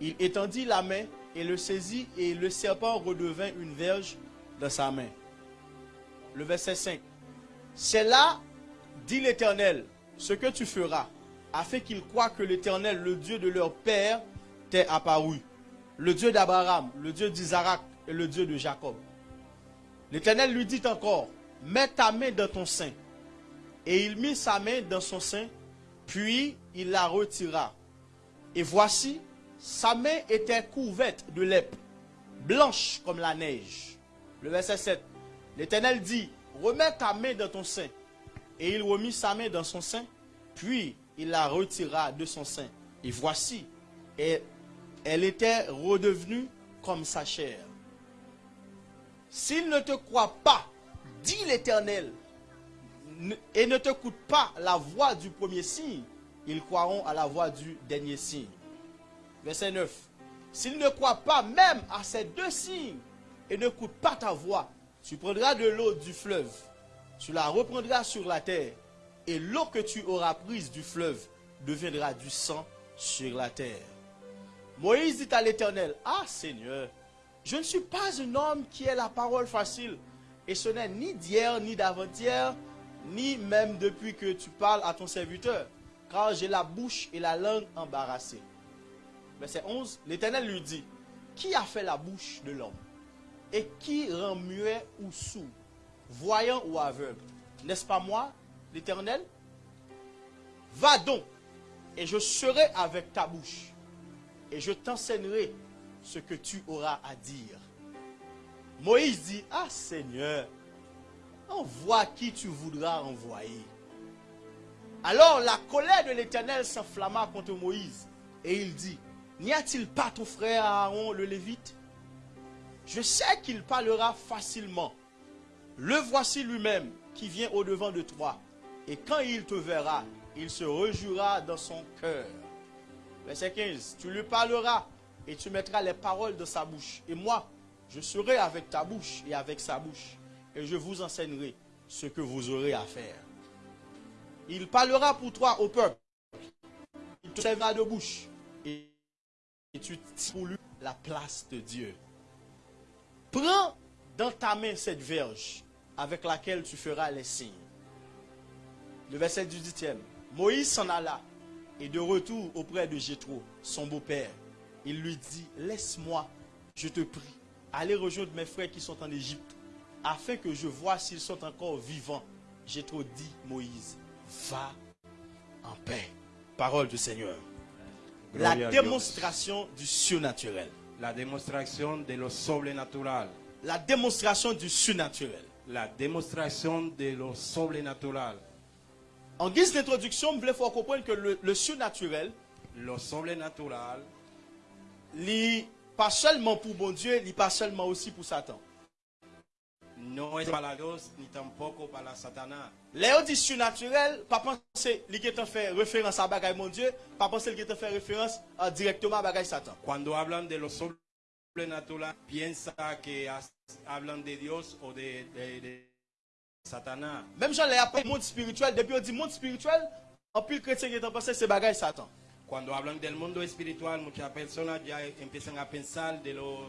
Il étendit la main et le saisit et le serpent redevint une verge dans sa main. Le verset 5. C'est là, dit l'Éternel, ce que tu feras, afin qu'ils croient que l'Éternel, le Dieu de leur père, t'est apparu. Le Dieu d'Abraham, le Dieu d'Isaac et le Dieu de Jacob. L'Éternel lui dit encore, mets ta main dans ton sein. Et il mit sa main dans son sein, puis il la retira. Et voici, sa main était couverte de lèpre, blanche comme la neige. Le verset 7. L'Éternel dit, remets ta main dans ton sein. Et il remit sa main dans son sein, puis il la retira de son sein. Et voici, elle, était redevenue comme sa chair. S'il ne te croit pas, dit l'Éternel, ne- et ne t'écoute pas la voix du premier signe, ils croiront à la voix du dernier signe. Verset 9. S'ils ne croient pas même à ces deux signes et n'écoutent pas ta voix, tu prendras de l'eau du fleuve, tu la reprendras sur la terre, et l'eau que tu auras prise du fleuve deviendra du sang sur la terre. Moïse dit à l'Éternel, Ah Seigneur, je ne suis pas un homme qui ait la parole facile, et ce n'est ni d'hier ni d'avant-hier, ni même depuis que tu parles à ton serviteur, car j'ai la bouche et la langue embarrassées. Verset 11, l'Éternel lui dit, Qui a fait la bouche de l'homme Et qui rend muet ou sourd, voyant ou aveugle? N'est-ce pas moi, l'Éternel? Va donc, et je serai avec ta bouche, et je t'enseignerai ce que tu auras à dire. Moïse dit, Ah Seigneur, envoie qui tu voudras envoyer. Alors la colère de l'Éternel s'enflamma contre Moïse, et il dit, N'y a-t-il pas ton frère Aaron le Lévite? Je sais qu'il parlera facilement. Le voici lui-même qui vient au-devant de toi, et quand il te verra, il se rejouera dans son cœur. Verset 15. Tu lui parleras et tu mettras les paroles de sa bouche. Et moi, je serai avec ta bouche et avec sa bouche. Et je vous enseignerai ce que vous aurez à faire. Il parlera pour toi au peuple. Il te servira de bouche. Et tu lui la place de Dieu. Prends dans ta main cette verge avec laquelle tu feras les signes. Le verset 18e. Moïse s'en alla et de retour auprès de Jétro, son beau-père, il lui dit, laisse-moi, je te prie, aller rejoindre mes frères qui sont en Égypte, afin que je vois s'ils sont encore vivants. Jétro dit, Moïse, va en paix. Parole du Seigneur. La démonstration du surnaturel. La demostración de lo sobrenatural. La démonstration du surnaturel. la demostración de lo sobrenatural. En guise d'introduction, je voulais faire comprendre que le, le surnaturel, sobrenatural n'est pas seulement pour bon Dieu, n'est pas seulement aussi pour Satan. No es para Dios ni tampoco para Satanás. Léo dit surnaturel, pas penser li qui fait référence à bagaille mon Dieu, pas penser li qui fait référence euh, directement à bagaille Satan. Cuando hablan de lo sobrenatural, piensa que hablan de Dios o de, de- de Satanás. Même Jean l'a appelé monde spirituel, depuis on dit monde spirituel, en pile chrétien qui est pensé c'est bagaille Satan. Cuando hablan del mundo espiritual, muchas personas ya empiezan a pensar de lo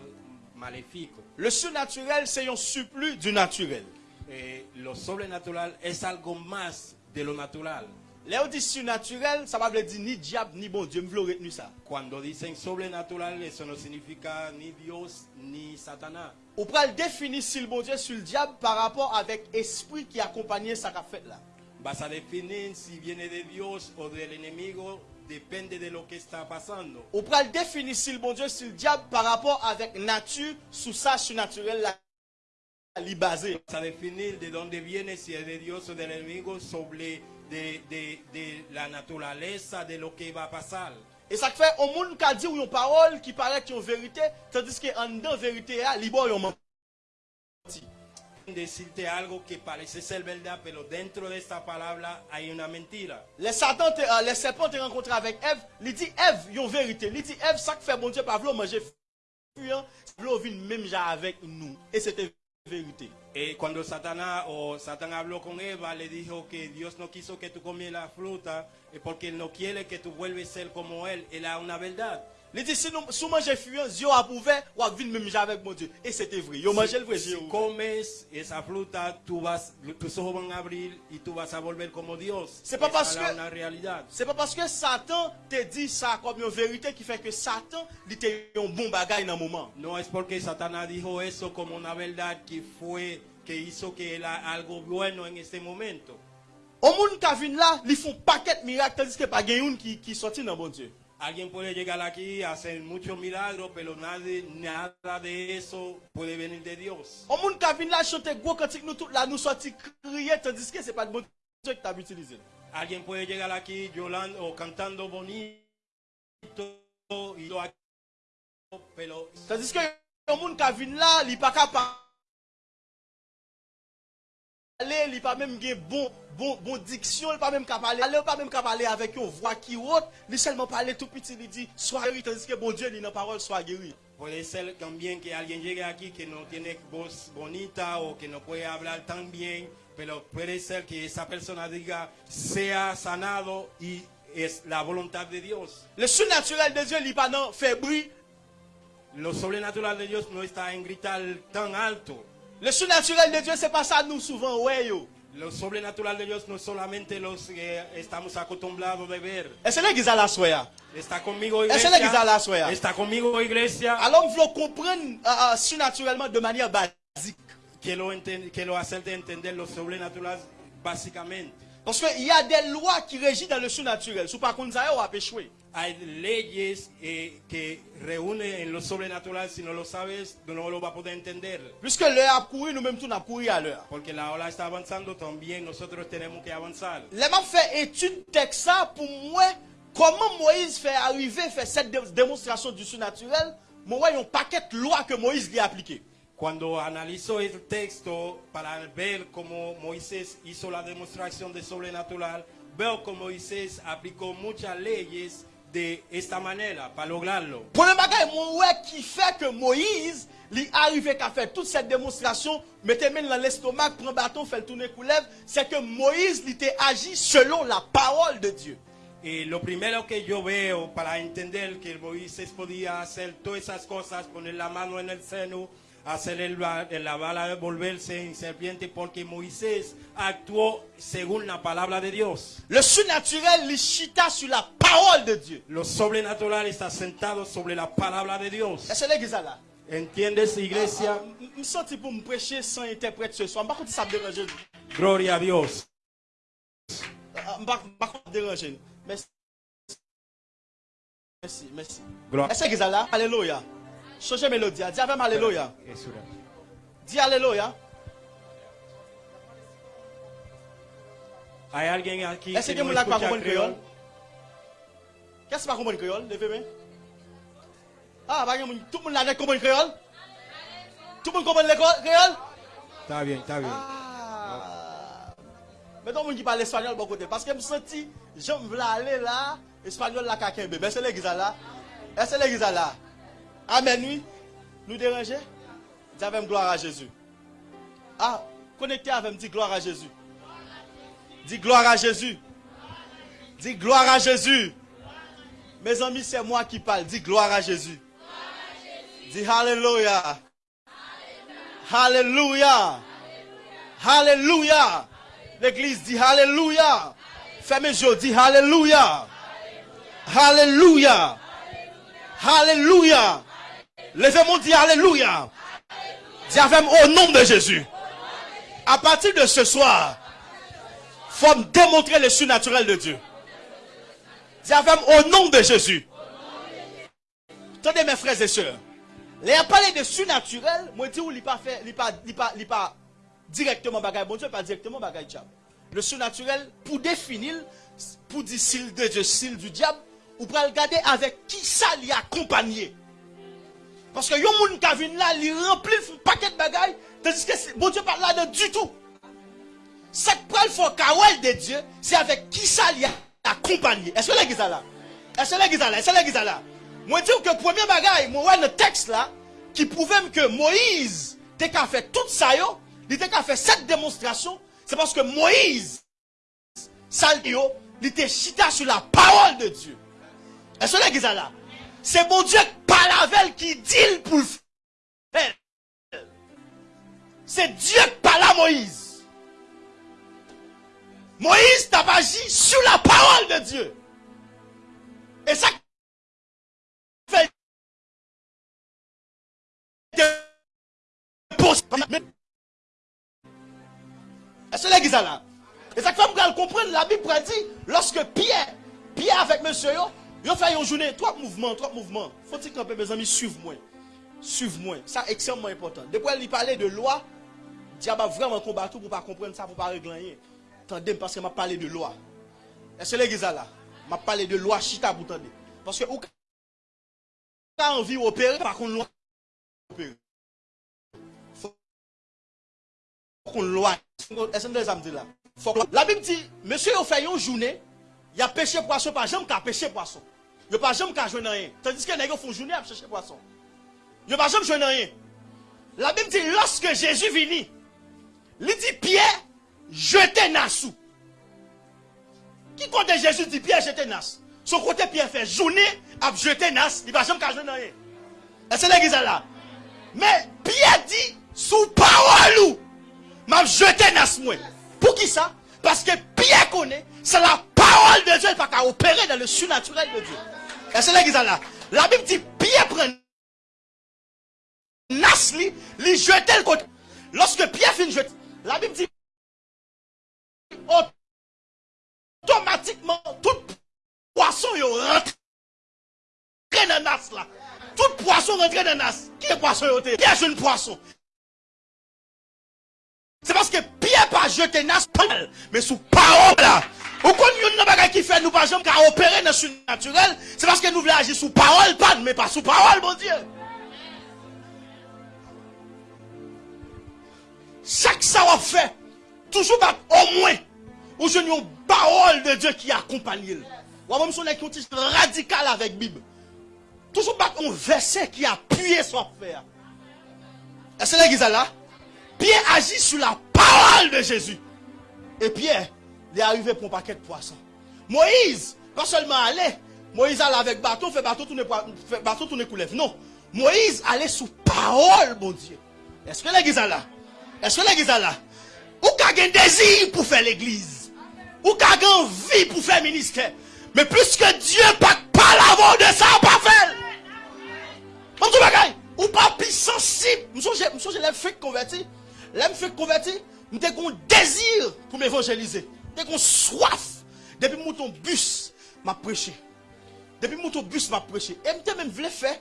maléfico. Le surnaturel, c'est un surplus du naturel. Eh, lo sobrenatural es algo más de lo natural. Léo dit surnaturel, ça va veut dire ni diable ni bon Dieu, me voulais retenir ça. Cuando dicen sobrenatural, eso no significa ni Dios ni Satanás. On le définir si le bon Dieu sur le diable par rapport avec esprit qui accompagnait sa fête là. Vas a definir si viene de Dios o del enemigo, depende de lo que está pasando. On pourra le définir si le bon Dieu sur le diable par rapport avec nature sous sa surnaturel là, li basé. Vas a definir de dónde viene, si es de Dios o del enemigo, sobre de, de- de la naturaleza de lo que va a pasar. Et ça fait au monde qui a dit ou une parole qui paraît y a une vérité, tandis que en dedans vérité là, li bon yon menti. Decirte algo que parece ser verdad, pero dentro de esta palabra hay una mentira. Les Satan, te- euh, les serpents te rencontré avec Ève, il dit Ève, yon vérité. Il dit Ève, ça que fait bon Dieu, pas vouloir manger fuyant, vouloir vivre même genre avec nous. Et c'était vérité. Eh, cuando Satanás o Satán habló con Eva, le dijo que Dios no quiso que tú comieras la fruta eh, porque él no quiere que tú vuelves a ser como él. Era una verdad. Il dit si nous si manger fuyant, Dieu a prouvé, ou a vivre même avec mon Dieu. Et c'était vrai. Yon mangé le vrai Dieu. comes esa fruta, tú vas, tus ojos van a abrir y tú vas a volver como Dios. C'est pas parce que-. C'est pas parce que Satan te dit ça comme une vérité qui fait que Satan, était un bon bagage dans le moment. No es porque Satanás dijo eso como una verdad que fue, que hizo que era algo bueno en este momento. Au monde qui vient là, ils font paquet de miracles, tandis que pas gagne qui qui sorti dans bon Dieu. Alguien puede llegar aquí a hacer muchos milagros, pero nadie, nada de eso puede venir de Dios. Au monde qui vient là, chanter gros cantique, nous tout là, nous sorti crier, tandis que c'est pas de bon Dieu que tu as utilisé. Alguien puede llegar aquí llorando o cantando bonito y lo pero Tandis que au monde qui vient là, il pas capable parler, il pas même bon bon bon diction, il pas même capable parler, il pas même capable parler avec une voix qui haute, il seulement parler tout petit, il dit sois guéri tandis que bon Dieu dit dans parole sois guéri. puede ser también que alguien llegue aquí que no tiene voz bonita o que no puede hablar tan bien, pero puede ser que esa persona diga sea sanado y es la voluntad de Dios. Le surnaturel de Dieu, il pas non fait bruit. Lo sobrenatural de Dios no está en gritar tan alto. Le surnaturel de Dieu, c'est pas ça nous souvent ouais yo. Lo sobrenatural de Dios no es solamente los que estamos acostumbrados de ver. Est-ce que l'église à la soya? Está conmigo Esa es que está la iglesia. suya. Está conmigo iglesia. Alors, voulons comprendre euh, euh, surnaturellement de manière basique. Quiero hacerte entender lo sobrenatural básicamente. Parce qu'il y a des lois qui régissent dans le surnaturel. Si par contre ça, on va échouer. Hay leyes eh, que reúnen en lo sobrenatural. Si no lo sabes, no lo vas a poder entender. Puisque l'heure a couru, nous-mêmes tout a couru à l'heure. Porque la ola está avanzando, también nosotros tenemos que avanzar. Les m'a fait étude texte ça pour moi comment Moïse fait arriver faire cette dé- démonstration du surnaturel. Moi, voyons un paquet de lois que Moïse lui a appliquées. Cuando analizo el texto para ver cómo Moisés hizo la demostración de sobrenatural, veo que Moisés aplicó muchas leyes de esta manera para lograrlo. Premier bagage, mon ouais qui fait que Moïse, lui arrivé qu'à faire toute cette démonstration, mettez main dans l'estomac, prend bâton, fait le tourner couleuvre, c'est que Moïse, il était agi selon la parole de Dieu. Y lo primero que yo veo para entender que Moisés podía hacer todas esas cosas, poner la mano en el seno, hacer el, ba- la bala volverse en serpiente, porque Moisés actuó según la palabra de Dios. Le surnaturel, sur la parole de Dieu. Lo sobrenatural está sentado sobre la palabra de Dios. Est-ce que l'église est là? ¿Entiendes, iglesia? Je me sens pour me prêcher sans interprète ce soir. Ça me dérange. Gloria a Dios. Dérange. Merci. Merci, merci. Gloire. Est-ce que l'église est là? Alléluia. Changer mélodie. Dis avec moi Alléluia. Dis Alléluia. Hay alguien aquí Est-ce que moun lak pa kompon kriol? Qu'est-ce pas kompon kriol? Levez main. Ah, ba gen moun tout moun lak kompon kriol? Tout moun kompon le kriol? Está bien, está bien. Ah. Mettons moun ki parle espagnol bon côté parce que me senti j'aime vla aller là, espagnol la kakembe. Mais c'est l'église là. Est-ce l'église là? Amen, oui. Nous déranger? Dis avec gloire à Jésus. Ah, connectez avec dis gloire à Jésus. Dis gloire à Jésus. Dis gloire à Jésus. Mes amis, c'est moi qui parle. Dis gloire à Jésus. Dis Alléluia. Alléluia. Alléluia. L'église dit Alléluia. Fermez les yeux, dis Alléluia. Alléluia. Alléluia. Levez-moi, dis Alléluia. Dis au nom de Jésus. À partir de ce soir, faut démontrer le surnaturel de Dieu. Dis au nom de Jésus. Attendez mes frères et sœurs. Les parler de surnaturel, moi dis ou il pas fait, il pas, pas, pas directement bagaille bon Dieu, pas directement bagaille diable. Le surnaturel, pour définir, pour dire s'il de Dieu, s'il du diable, ou pour regarder avec qui ça l'y accompagné. Parce que yon moun qui vient là, il remplit un paquet de bagailles, tandis que bon Dieu pas là du tout. Ce qui prend le fort kawel de Dieu, c'est avec qui ça l'y accompagné. Est-ce que l'église là? Est-ce que l'église là? Est-ce que l'église là? Moi dis que premier bagaille, moi le texte là, qui prouvait que Moïse, t'es qu'à fait tout ça yo, il était qu'à fait cette démonstration, c'est parce que Moïse, ça il était chita sur la parole de Dieu. Est-ce que l'église là? C'est mon Dieu par la veille qui dit le faire. C'est Dieu qui parle à Moïse. Moïse t'a agi sur la parole de Dieu. Et ça fait Est-ce que là? Et ça fait comprendre la Bible dit lorsque Pierre, Pierre avec monsieur yo, fait une journée, trois mouvements, trois mouvements. Faut-il que mes amis suivent moi. Suivent moi. Ça extrêmement important. Depuis il parlait de loi, diable a vraiment combattu pour pas comprendre ça, pour pas régler rien. Tendez parce que m'a parlé de loi. Est-ce que l'église est là? M'a parlé de loi chita. Parce que ou ka envie opérer par contre loi opérer. Faut qu'on loi. Est-ce que me dit là? Faut La Bible dit, monsieur a fait une journée, il a pêché poisson, pas jamais qu'à pêcher Il pas jamais qu'à jouer rien. Tandis que gars font journée à chercher poisson. Il pas jamais jouer rien. La Bible dit, lorsque Jésus vini, il dit Pierre, jetez Nassou. Qui compte Jésus dit Pierre, jetez Nas. Son côté Pierre fait journée à jeter Nas, il va jamais qu'à jouer rien. Est-ce que l'église là? Mais Pierre dit, sous parole m'a jeté Nas moi. Pour qui ça? Parce que Pierre connaît, c'est la parole de Dieu, va qu'à opérer dans le surnaturel de Dieu. Est-ce que l'église là? La Bible dit, Pierre prend Nas li, jeter le côté. Lorsque Pierre finit jeter, la Bible dit, automatiquement, tout poisson rentre dans nas là. Tout poisson rentre dans nas. Qui est poisson? Pierre jeune poisson. C'est parce que Pierre pas jeté nas mais sous parole là. Ou kon yon nan bagay qui fait nous pas jamais opérer dans le surnaturel, c'est parce que nous voulons agir sous parole pas mais pas sous parole mon Dieu. Chaque ça on fait, toujours pas au moins ou je une parole de Dieu qui accompagne. Ou même son qui radical avec la Bible. Toujours pas un verset qui appuie son faire. Est-ce que l'église est là? Pierre agit sur la parole de Jésus. Et Pierre, il est arrivé pour un paquet de poissons. Moïse, pas seulement aller, Moïse allait avec bateau, fait bateau tourner, fait bateau tourner coulev. Non. Moïse allait sous parole, mon Dieu. Est-ce que l'église est là? Est-ce que l'église est là? Ou un désir pour faire l'église? Ou une envie pour faire ministère? Mais plus que Dieu pas pas l'avant de ça, pas faire. Comme tout bagay, ou pas plus sensible. M'songe, m'songe, l'aime fait converti. Fait converti. M'te un désir pour m'évangéliser. M'te un soif. Depuis mon bus, m'a prêché. Depuis mon bus, m'a prêché. Et m'te même voulu faire,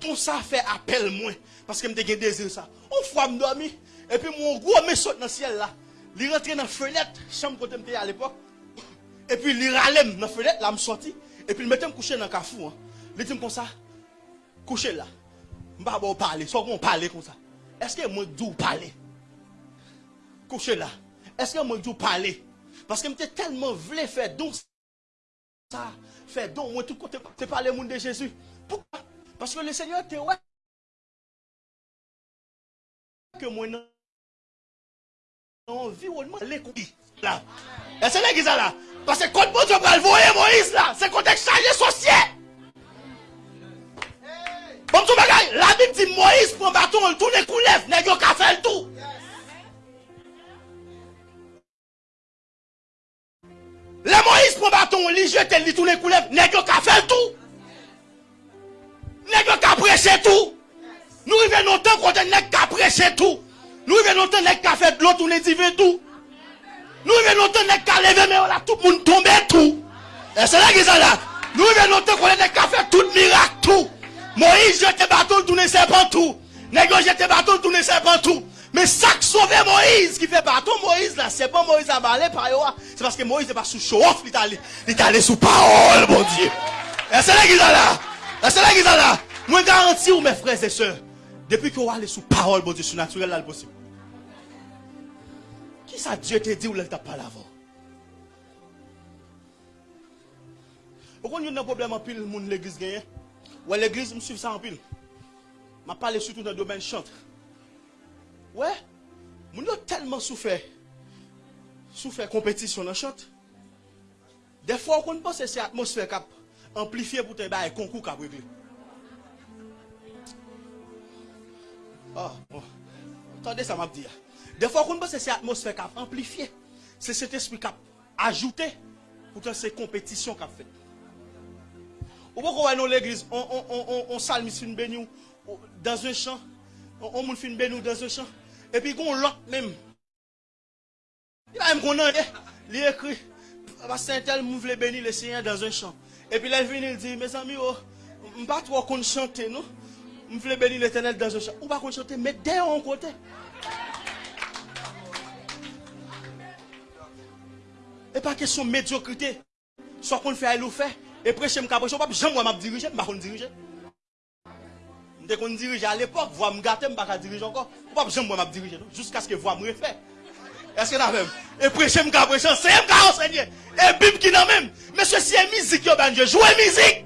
dont ça fait appel moins. Parce que m'te un désir ça. On fois m'dormi. Et puis mon gros me saute dans le ciel là. il rentre dans la fenêtre, chambre côté m'était à l'époque. Et puis il râlait dans la fenêtre, là, me sorti. Et puis il mettait me coucher dans le cafou. Hein. Il dit comme ça, coucher là. Je ne vais pas parler, soit on parler comme ça. Est-ce que moi doux parler? Coucher là. Est-ce que moi doux parler? Parce que j'étais tellement voulu faire donc ça, faire donc moi tout côté, c'est parler monde de Jésus. Pourquoi? Parce que le Seigneur était ouais que moi non environnement l'écoute là. Et c'est là qu'ils là. Parce que quand Dieu va le voir Moïse là, c'est quand il chargé sorcier. Bon tout bagay, la Bible dit Moïse prend bâton, il tourne coulev, nèg yo ka fait le tout. Le Moïse prend bâton, il jette, il tourne coulev, nèg yo ka fait le tout? Yo ka prêcher tout? Nous revenons longtemps quand nèg ka prêcher tout. Nous nèg ka fait de l'eau divin tout. Nous nèg ka lever mais là tout le monde tout. Et c'est là qu'ils sont là. Nous revenons longtemps qu'on fait tout miracle tout. Moïse jette bâton tourner serpent tout. Yo jette bâton serpent tout. Mais ça qui sauve Moïse qui fait bâton Moïse là, c'est pas Moïse à balai par yo. C'est parce que Moïse n'est pas sous show off, il est allé, allé sous parole, mon Dieu. Et c'est là qu'ils sont là. Et c'est là qu'ils sont là. Moi garantis mes frères et sœurs, depuis que vous allez sous parole, bon Dieu, surnaturel là le possible. Qui ça Dieu te dit ou elle t'a pas avant? Pourquoi il y a un problème en pile, l'église gagne? Ouais, l'église me suit ça en pile. Je parle surtout dans le domaine chante. Ouais, mon a tellement souffert. Souffert compétition dans chante. Des fois, on pense que c'est l'atmosphère qui a amplifié pour te un concours qui a réglé. Ah, bon. Attendez, ça m'a dit. Des fois, on pense que c'est l'atmosphère qui a amplifié. C'est cet esprit qui a ajouté. Pourtant, c'est compétition qui a fait. Ou pourquoi on dans l'église, on, on, on, on une béni dans un champ, on, on fait une béni dans un champ, et puis on l'autre même. Il va même qu'on a, il écrit, Saint tel mouvle béni le Seigneur dans un champ. Et puis là, il vient, il dit, mes amis, oh, je ne pas trop qu'on chante, non? Je voulais bénir l'éternel dans un champ. Ou pas qu'on chante, mais derrière on côté. Et pas question de médiocrité. Soit qu'on fait, elle fait. Et prêcher, je ne sais pas, diriger, je ne vais diriger. Dès qu'on dirige à l'époque, voix me gâter, je ne pas diriger encore. J'aime moi m'a diriger, jusqu'à ce que voix me refait. Est-ce que même? Et prêcher, je prêcher, c'est je enseigner. Et Bible qui n'a même. Mais ceci est musique, ben Dieu, jouer musique.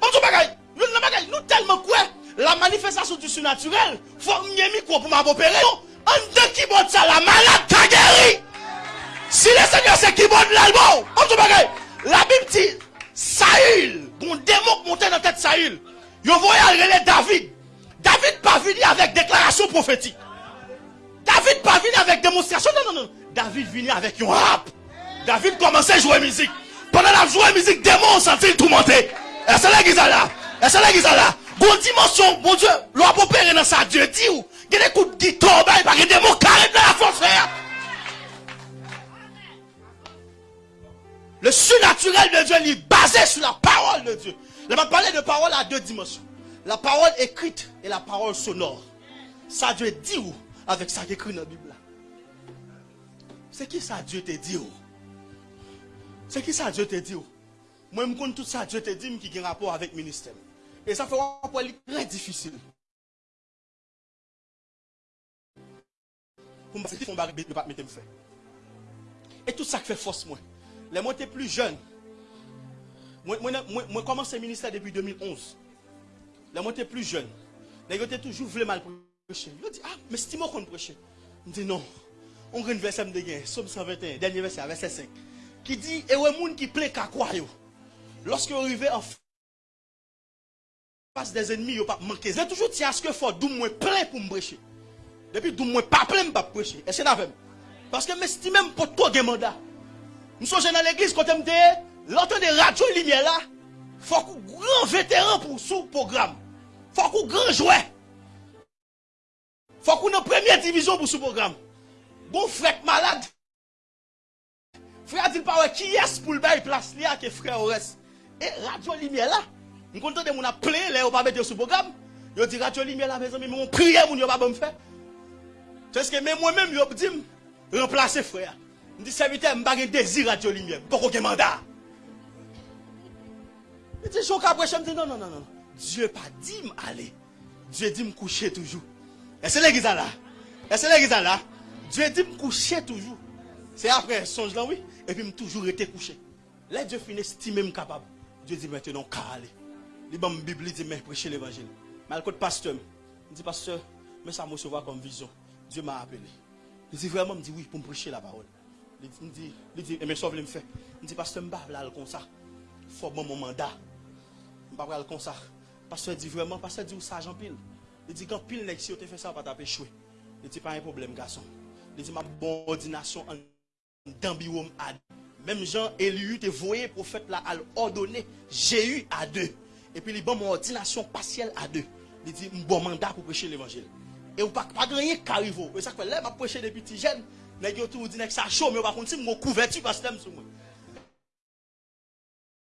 Bon, tout bagaille. Nous, nous tellement quoi? La manifestation du surnaturel, faut mieux micro pour m'opérer. En deux qui botte ça, la malade t'a guéri. Si le Seigneur c'est qui botte l'album, tout bagaille. La Bible dit, Saül, bon démon qui montait dans la tête Saül, voyait aller David. David pas venu avec déclaration prophétique. David pas venu avec démonstration. Non, non, non. David venu avec un rap. David commençait à jouer musique. Pendant la jouer musique, démon sentit tout monter. Et c'est là qu'ils là? Et c'est là qu'ils là? Bon dimension, mon Dieu, l'on opérer dans ça. Dieu dit ou, il y a des coups de guitare, il y des mots carrés dans la force. Le surnaturel de Dieu, est basé sur la parole de Dieu. Je vais parler de parole à deux dimensions. La parole écrite et la parole sonore. Ça Dieu dit ou avec ça qui écrit dans la Bible. C'est qui ça Dieu te dit ou? C'est qui ça Dieu te dit ou? Moi, je connais tout ça Dieu te dit qui a un rapport avec le ministère. Et ça fait un rapport très difficile. Pour me faire. Et tout ça qui fait force moi. Les j'étais plus jeune. Moi, moi, moi, commencé le ministère depuis 2011. Les moi j'étais plus jeune. Les gens toujours voulu mal prêcher. Ils dit, ah, mais c'est moi qu'on prêcher. Je dis non. On a un verset de gain, Somme 121, dernier verset, verset 5. Qui dit, et ouais, moun qui plaît qu'à quoi Lorsque vous arrivez en face des ennemis, vous pas manqué. J'ai toujours dit à ce que faut d'où moi plein pour me prêcher. Depuis d'où moi pas plein pour prêcher. Et c'est même. Parce que je même pour toi un mandat. Nous sommes dans l'église quand on me l'entend de radio lumière là, faut qu'on grand vétéran pour sous programme. Faut qu'on grand joueur. Faut qu'on en première division pour sous programme. Bon frère malade. Frère dit pas qui est pour le bail place là que frère reste. Et radio lumière là, nous comptons de mon appeler là on pas mettre sous programme. Yo dit radio lumière là mes amis, mon prière mon yo pas me faire. Parce que même moi-même yo dit remplacer frère. Je dis serviteur, je n'ai pas de désir à Dieu lumière. Pas aucun mandat. Il dit, choc après, je me dis, non, non, non, non. Dieu pas dit m'aller. Dieu dit me coucher toujours. Et c'est l'église là. Et c'est l'église là. Dieu dit me coucher toujours. C'est après songe là, oui. Et puis me toujours été couché. Là, Dieu finit estimer me capable. Dieu dit maintenant, aller. Il bon Bible, dit, mais prêcher l'évangile. Le côté pasteur, il dit, pasteur, mais ça me recevoir comme vision. Dieu m'a appelé. Il dit vraiment, il dit oui, pour me prêcher la parole. Il dit, il dit, dit, mais sauve me fait. Il dit, pasteur, je ne là comme ça. Il faut mon mandat. Pas comme ça. Pasteur dit vraiment, pasteur dit, ça, Jean Pile. Il dit, quand pile si tu fait ça, pas taper échoué. Il dit, pas un problème, garçon. Il dit, ma bonne ordination en d'ambiwom à Même Jean Élu te voyé prophète là, à ordonné Jéhu à deux. Et puis, il bon mon ordination partielle à deux. Il dit, bon mandat pour prêcher l'évangile. Et ou pas, pas qui arrive. Et ça fait là, m'a prêché depuis petit jeune. Les gens tout dit que ça chaud, mais par contre, si mon couverture parce que sur moi.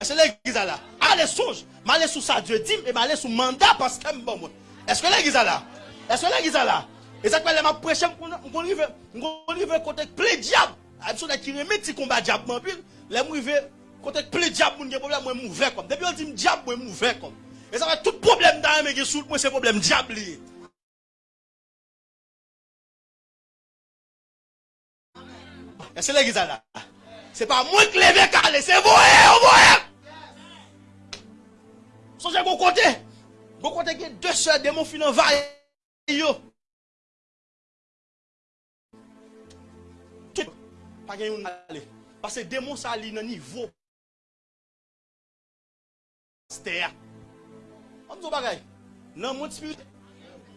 C'est l'église là. Allez songe, m'aller sous ça Dieu dit et m'aller sous mandat parce que bon moi. Est-ce que l'église là Est-ce que l'église là Et ça que m'a prêcher on arrive on arrive côté plein diable. Action qui remet petit combat diable en pile. Les arrivé côté plein diable mon problème moi mauvais comme. Depuis on dit diable moi mauvais comme. Et ça va tout problème dans mais sous moi c'est problème diable lié. Est-ce que l'église là C'est pas moi qui levé calé, c'est vous, vous, vous. Sonje go bon kote, go kote gen 2 sè demon finan va yo. Tout, pa gen yon ale. Pase demon sa li nan nivou. Stè ya. An zo bagay, nan moun spirit,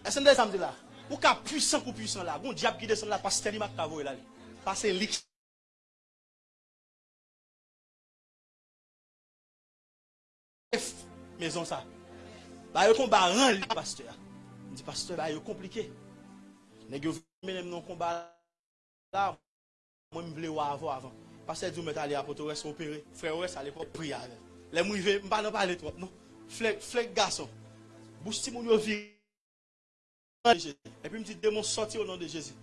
esen de samdi la. Ou ka pwisan kou pwisan la. Gon diap ki desen la pas teri mak tavoy la li. Pase lik. F. maison ça. Bah yo combat ran li pasteur. Il dit pasteur bah yo compliqué. Nèg yo même non combat là moi me vle avant avant. Pasteur dit m'est allé à Porto-Ouest opérer. Frère Ouest à l'époque prière. Les m'rivé mpa pas parler trop non. Flek flek garçon. Bouche ti moun yo vi. Et puis me dit démon sorti au nom de Jésus.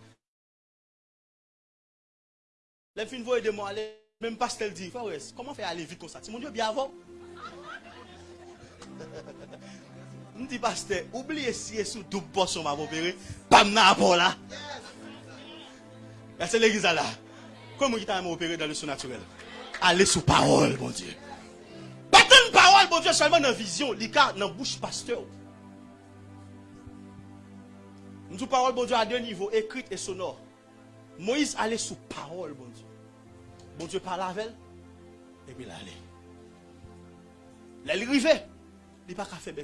Les fin voye démon aller même pasteur dit frère Ouest comment faire aller vite comme ça? Ti moun yo bien avant. Je dis, pasteur, oubliez si sous double portion m'a opéré. Pas n'a pas là. C'est l'église là. Comment il t'a opéré dans le surnaturel Allez sous parole, mon Dieu. Pas une parole, mon Dieu, seulement dans vision. Il dans la bouche pasteur. Nous parole, mon Dieu, à deux niveaux, écrite et sonore. Moïse allait sous parole, mon Dieu. Bon Dieu parle avec elle. Et puis là, allait. Il arrivait. N'est pas qu'à faire.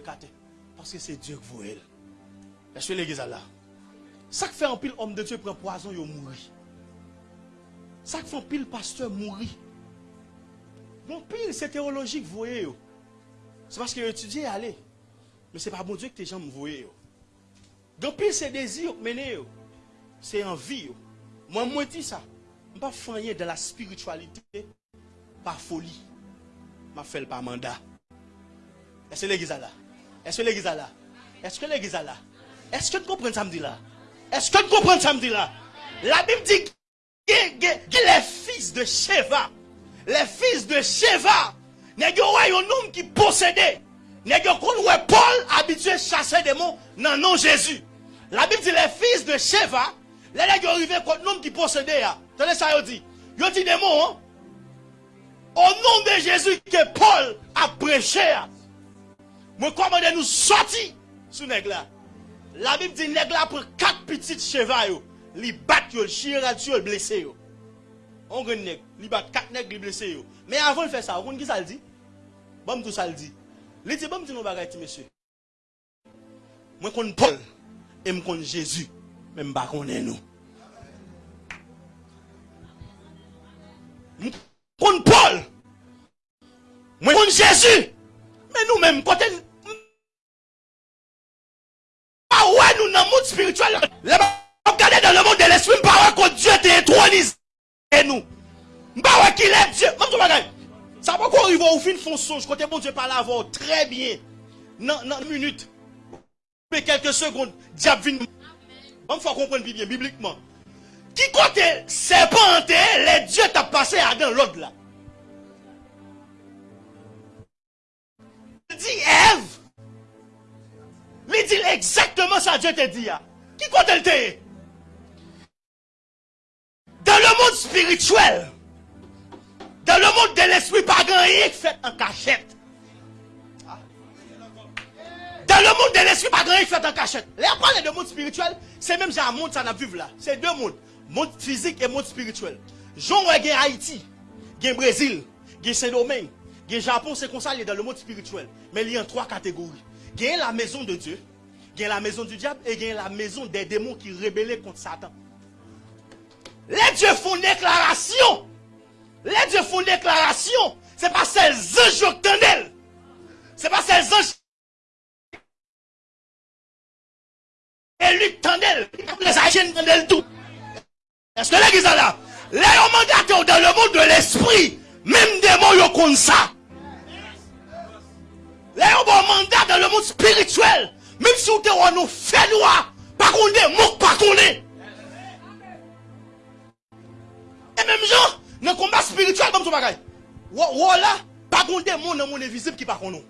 Parce que c'est Dieu qui vous elle. Est-ce que là? Ça qui fait un pile homme de Dieu prend poison, il mourir. Ça qui fait un pile pasteur mourir. Bon pile, c'est théologique, vous voyez. C'est parce que étudié allez. Mais ce n'est pas bon Dieu que tes gens me. Donc pile, c'est désir mener. C'est envie. Moi, moi, dis ça. Je ne pas faire de la spiritualité par folie. Je fais par mandat. Est-ce que l'église là? Est-ce que l'église là? Est-ce que l'église là? Est-ce que tu comprends ça me? Est-ce que tu comprends ça me? La Bible dit que les fils de Sheva, les fils de Sheva, n'est pas un homme qui possédait. N'est pas Paul habitué à chasser des mots dans nom Jésus. La Bible dit les fils de Sheva, les gens qui arrivé contre homme qui possédait. Tenez ça, il dit. Il dit des mots. Hein? Au nom de Jésus que Paul a prêché. Moi, commande nous sortir sous nègre là. La Bible dit nègre là pour quatre petites chevaux. Li bat yo, chire yo, blessé yo. On gagne nègre, li bat quatre li blessé. Mais avant de faire ça, vous qui ça le dit? Bon tout ça le dit. Dit bon dit monsieur. Moi connais Paul et moi connais Jésus, même pas connais nous. Connais Paul. Moi connais Jésus. Mais nous-mêmes, ouais, nous dans le monde spirituel. Regardez dans le monde de l'esprit, pas que Dieu t'intronisé nous. Pas qu'il est Dieu. Ça va qu'on arrive au fin fond songe, côté bon Dieu parle avant très bien. Dans une minute. Mais quelques secondes, diable vient. On faut comprendre bien bibliquement. Qui côté serpent enterré, les dieux t'a passé à dans l'autre là. Dit Ève. Li di exactement sa Dieu te dit. Qui compte elle te? Dans le monde spirituel, dans le monde de l'esprit, pas grand rien qui fait en cachette. Dans le monde de l'esprit, pas grand rien qui fait en cachette. Là, on parle de monde spirituel, c'est même genre monde ça n'a vivre là. C'est deux mondes. Monde physique et monde spirituel. Jean ouais, Haïti, gen Brésil, gen Saint-Domingue, gen Japon, c'est comme ça, il est dans le monde spirituel. Mais il y a trois catégories. Gen la maison de Dieu, gen la maison du diable et gen la maison des démons qui rebellent contre Satan. Les dieux font une déclaration. Les dieux font une déclaration. C'est pas celles anges qui. C'est pas celles anges Et lui tendel, les Haïtiens tendel tout. Est-ce que l'église là? Les mandateurs dans le monde de l'esprit, même des mots yo comme Le yon bon mandat dans le monde spirituel. Même si vous êtes nous fait noir, pas qu'on est, mouk pas qu'on est. Et même gens, dans le combat spirituel, comme ce bagaille. Voilà, pas qu'on est, monde dans monde invisible qui pas qu'on nous.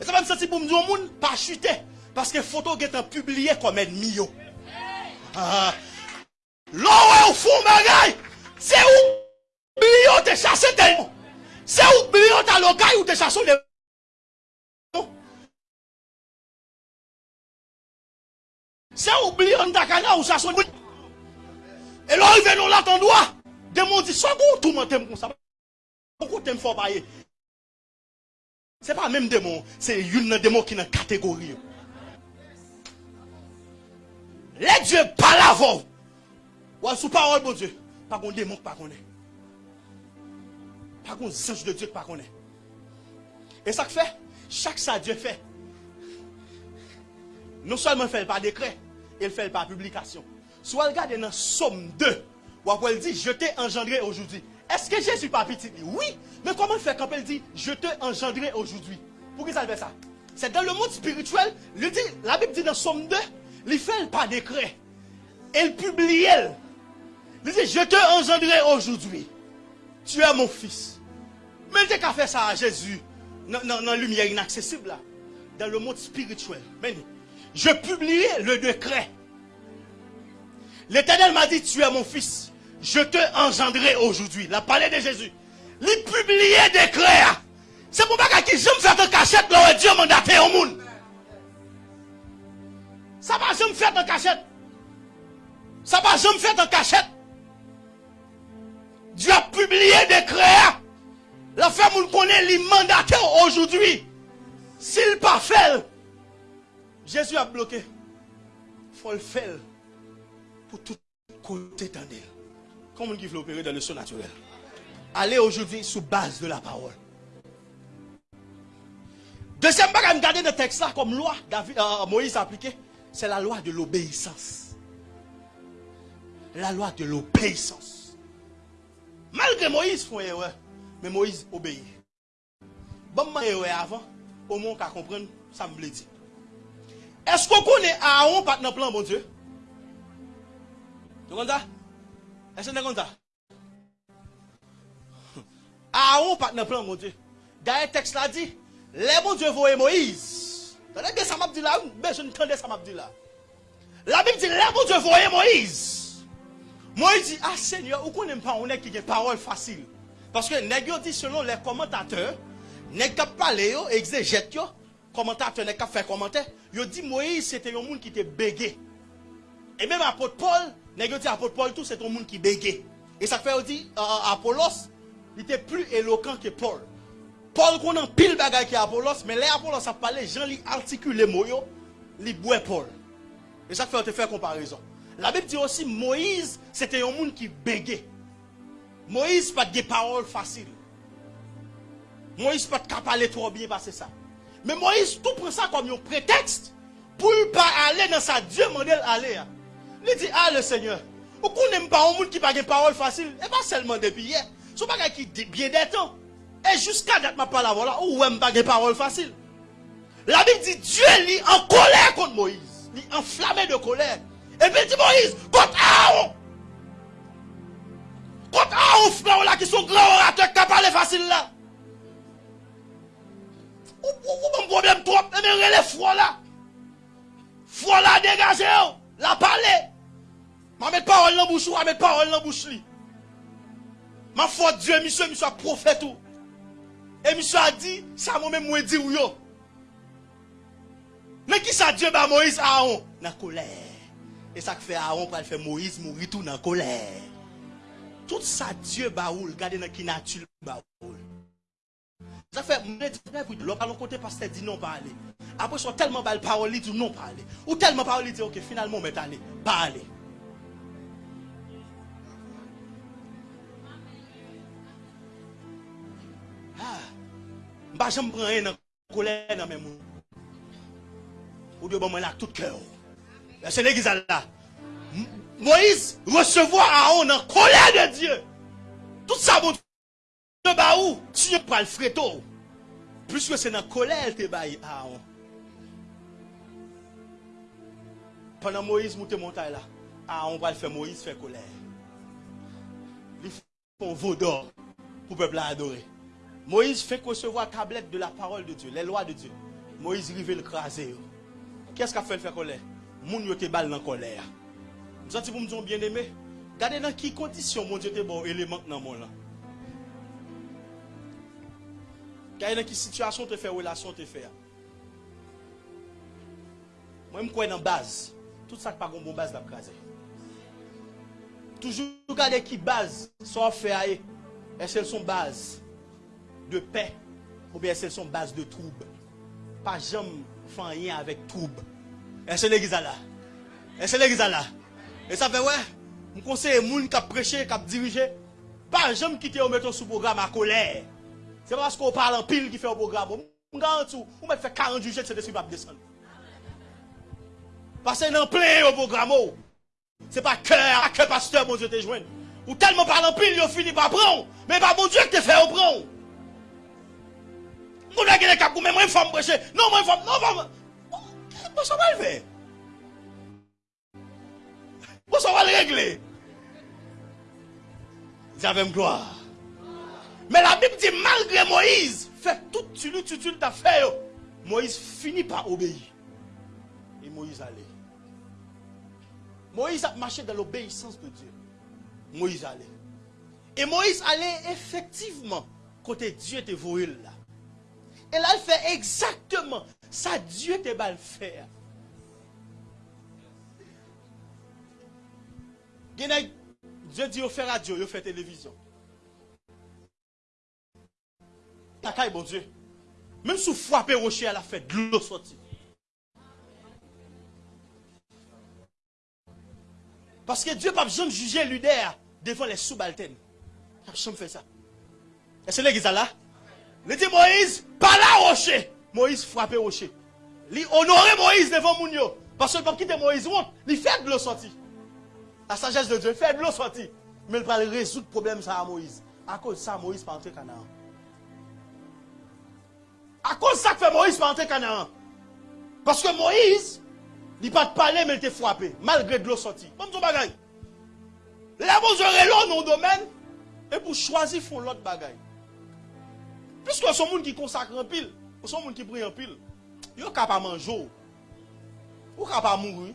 Et ça va me sentir pour me dire au monde, pas chuter. Parce que photo est publié comme ennemi. Ah. ah. L'eau est au fond, bagaille. C'est où? Blio, t'es chassé tellement. Se ou bliyon ta lokay ou te chason de... Se ou bliyon ta kana ou chason de... E lò y venon la ton doa. Demon di, so goun tou mwen tem kon sa. Kon tem fò baye. Se pa mèm demon, se yon nan demon ki nan kategori yo. Lè Dje pala vò. Wè sou parol bon Dje. Pa kon demon, pa kon de. Pas qu'on ange de Dieu, pas qu'on est. Et ça que fait, chaque ça Dieu fait. Non seulement fait par décret, il fait par publication. Soit regardez dans Somme 2, où elle dit, je t'ai engendré aujourd'hui. Est-ce que Jésus pas petit? Oui. Mais comment fait quand elle dit, je t'ai engendré aujourd'hui? Pour qui ça fait ça? C'est dans le monde spirituel. Dit, la Bible dit dans Somme 2, il fait par décret. Elle publie. Il dit, je t'ai engendré aujourd'hui. Tu es mon fils. Mais il qu'à faire ça à Jésus, dans la lumière inaccessible là, dans le monde spirituel. Je publiais le décret. L'éternel m'a dit, tu es mon fils. Je te engendrai aujourd'hui. La parole de Jésus. Il publiait décret. C'est pour ça que je me fais en cachette là Dieu m'a mandaté au monde. Ça va jamais faire en cachette. Ça va jamais faire en cachette. Dieu a publié des créas. La femme nous connaît les mandataires aujourd'hui. S'il pas fait, Jésus a bloqué. Il faut le faire pour tout côté d'année. Comment il veut opérer dans le surnaturel. Allez aujourd'hui sous base de la parole. Deuxième bagage, regarder le texte là comme loi, David, euh, Moïse a appliqué, c'est la loi de l'obéissance. La loi de l'obéissance. Malgré Moïse, font erreur, Men Moïse obeye. Bon man ewe avan, o moun ka kompren, sa m ble di. Esko konen Aaron pat nan plan bon Diyo? Yo konta? Esko ne konta? Aaron pat nan plan bon Diyo. Daye tekst la di, le bon Diyo voye Moïse. Tande bien sa map di la, bejoun tande sa map di la. La Bib di, le bon Diyo voye Moïse. Moïse di, ah Seigneur, ou konen pa one ki gen parol fasil? Parce que dit selon les commentateurs, pas parlé yo, exégète commentateur nèg fait commentaire, yo dit Moïse c'était un monde qui était bégué. Et même apôtre Paul, nèg dit apôtre Paul tout c'est un monde qui bégué. Et ça fait dit euh, Apollos, il était plus éloquent que Paul. Paul qu'on a pile bagay qui Apollos, mais les Apollos a parlé, Jean li articule les mots yo, li boit Paul. Et ça fait on te fait comparaison. La Bible dit aussi Moïse, c'était un monde qui bégait. Moïse pas de paroles faciles. Moïse pas de parler trop bien parce que ça. Mais Moïse tout prend ça comme un prétexte pour ne pas aller dans sa Dieu modèle aller. Il dit ah le Seigneur, ou qu'on n'aime pas un monde qui pas de paroles faciles, et pas seulement depuis hier. Ce pas qui bien des temps. Et jusqu'à date ma parole voilà, ou même pas de paroles faciles. La Bible dit Dieu est en colère contre Moïse. Il est enflammé de colère. Et puis dit Moïse, contre Aaron. Kout an ouf nan ou la ki sou gran oratek ka pale fasil la. Ou pou mwen problem trop, e men rele fwo la. Fwo la degaje ou, la pale. Ma met parol nan bouch ou, ma met parol nan bouch li. Ma fwo diyo, misyo, misyo a profet ou. E misyo a di, sa mwen mwen di ou yo. Men ki sa diyo ba Moïse Aron? Nan kolè. E sa kfe Aron pral fe Moïse mouri tou nan kolè. Tout ça Dieu ba ou, regardez dans qui nature ba ou. Ça fait, l'on parle côté pasteur dit non parler. Après, sont tellement belle parole, dit non parler. Ou tellement parole, dit ok, finalement, mais allez, parler. Ah, bah, je me prends un colère dans mes mots. Ou Dieu, bon, moi, là, tout cœur. C'est l'église là. Moïse recevoir Aaron en colère de Dieu. Tout ça, mon Dieu, où? Tu prends le fréto. Puisque c'est dans la colère que bail Aaron. Pendant Moïse monte montagne là, Aaron va le faire Moïse faire colère. Il un veau d'or pour le peuple adorer. Moïse fait recevoir la tablette de la parole de Dieu, les lois de Dieu. Moïse rive le craser. Qu'est-ce qu'a fait le faire colère? Moun yo te dans colère. Janti pou mdjon bien eme, gade nan ki kondisyon moun diote bo eleman nan moun la. Gade nan ki situasyon te fe, relasyon te fe ya. Mwen mkwen nan baz, tout sa k pa gombon baz la kaze. Toujou gade ki baz, so fe a e, esel son baz de pe, ou be esel son baz de troub. Pa jom fanyen avek troub. Esel e gizala. Esel e gizala. E sa fe wè, m konseye moun kap preche, kap dirije, pa jom kite ou meton sou program a kolè. Se pa pasko ou parle an pil ki fe ou program, m garantou, ou met fe 40 jujet se desi pap desen. Pase nan ple ou program ou. Se pa kè, a kè pasteur moun diyo te jwen. Ou telman parle an pil yo fini pa pran, men pa moun diyo te fe ou pran. M konen gene kap kou men mwen fòm breche, non mwen fòm, non fòm, mwen fòm mwen fè. Moi, ça va le régler. J'avais gloire. Mais la Bible dit, malgré Moïse, fait tout tu tu tu t'as fait. Moïse finit par obéir. Et Moïse allait. Moïse a marché dans l'obéissance de Dieu. Moïse allait. Et Moïse allait effectivement côté Dieu te voué là. Et là, il fait exactement ça Dieu te va le faire. Genèk, Diyo di yo fè radio, yo fè televizyon. Takay bon Diyo. Mèm sou fwapè rochè, ala fè glò soti. Paske Diyo pap jom juje luder devan lè soubalten. Pap jom fè sa. E se lè gizala? Lè di Moïse, pala rochè. Moïse fwapè rochè. Li onore Moïse devan moun yo. Paske pap kite Moïse wot, li fè glò soti. La sagesse de Dieu fait de l'eau sortie. Mais il va résoudre le problème ça à Moïse. À cause de ça, Moïse pas entré Canaan. À cause de ça que fait Moïse pas entré Canaan. Parce que Moïse, il pas de parler, mais il était frappé, malgré de l'eau sortie. Bon, son bagaille. Là, vous aurez l'eau dans le domaine, et pour choisir, font l'autre bagaille. Puisque sont monde qui consacre en pile, sont monde qui prie en pile, ils ne pas manger, ils ne pas mourir.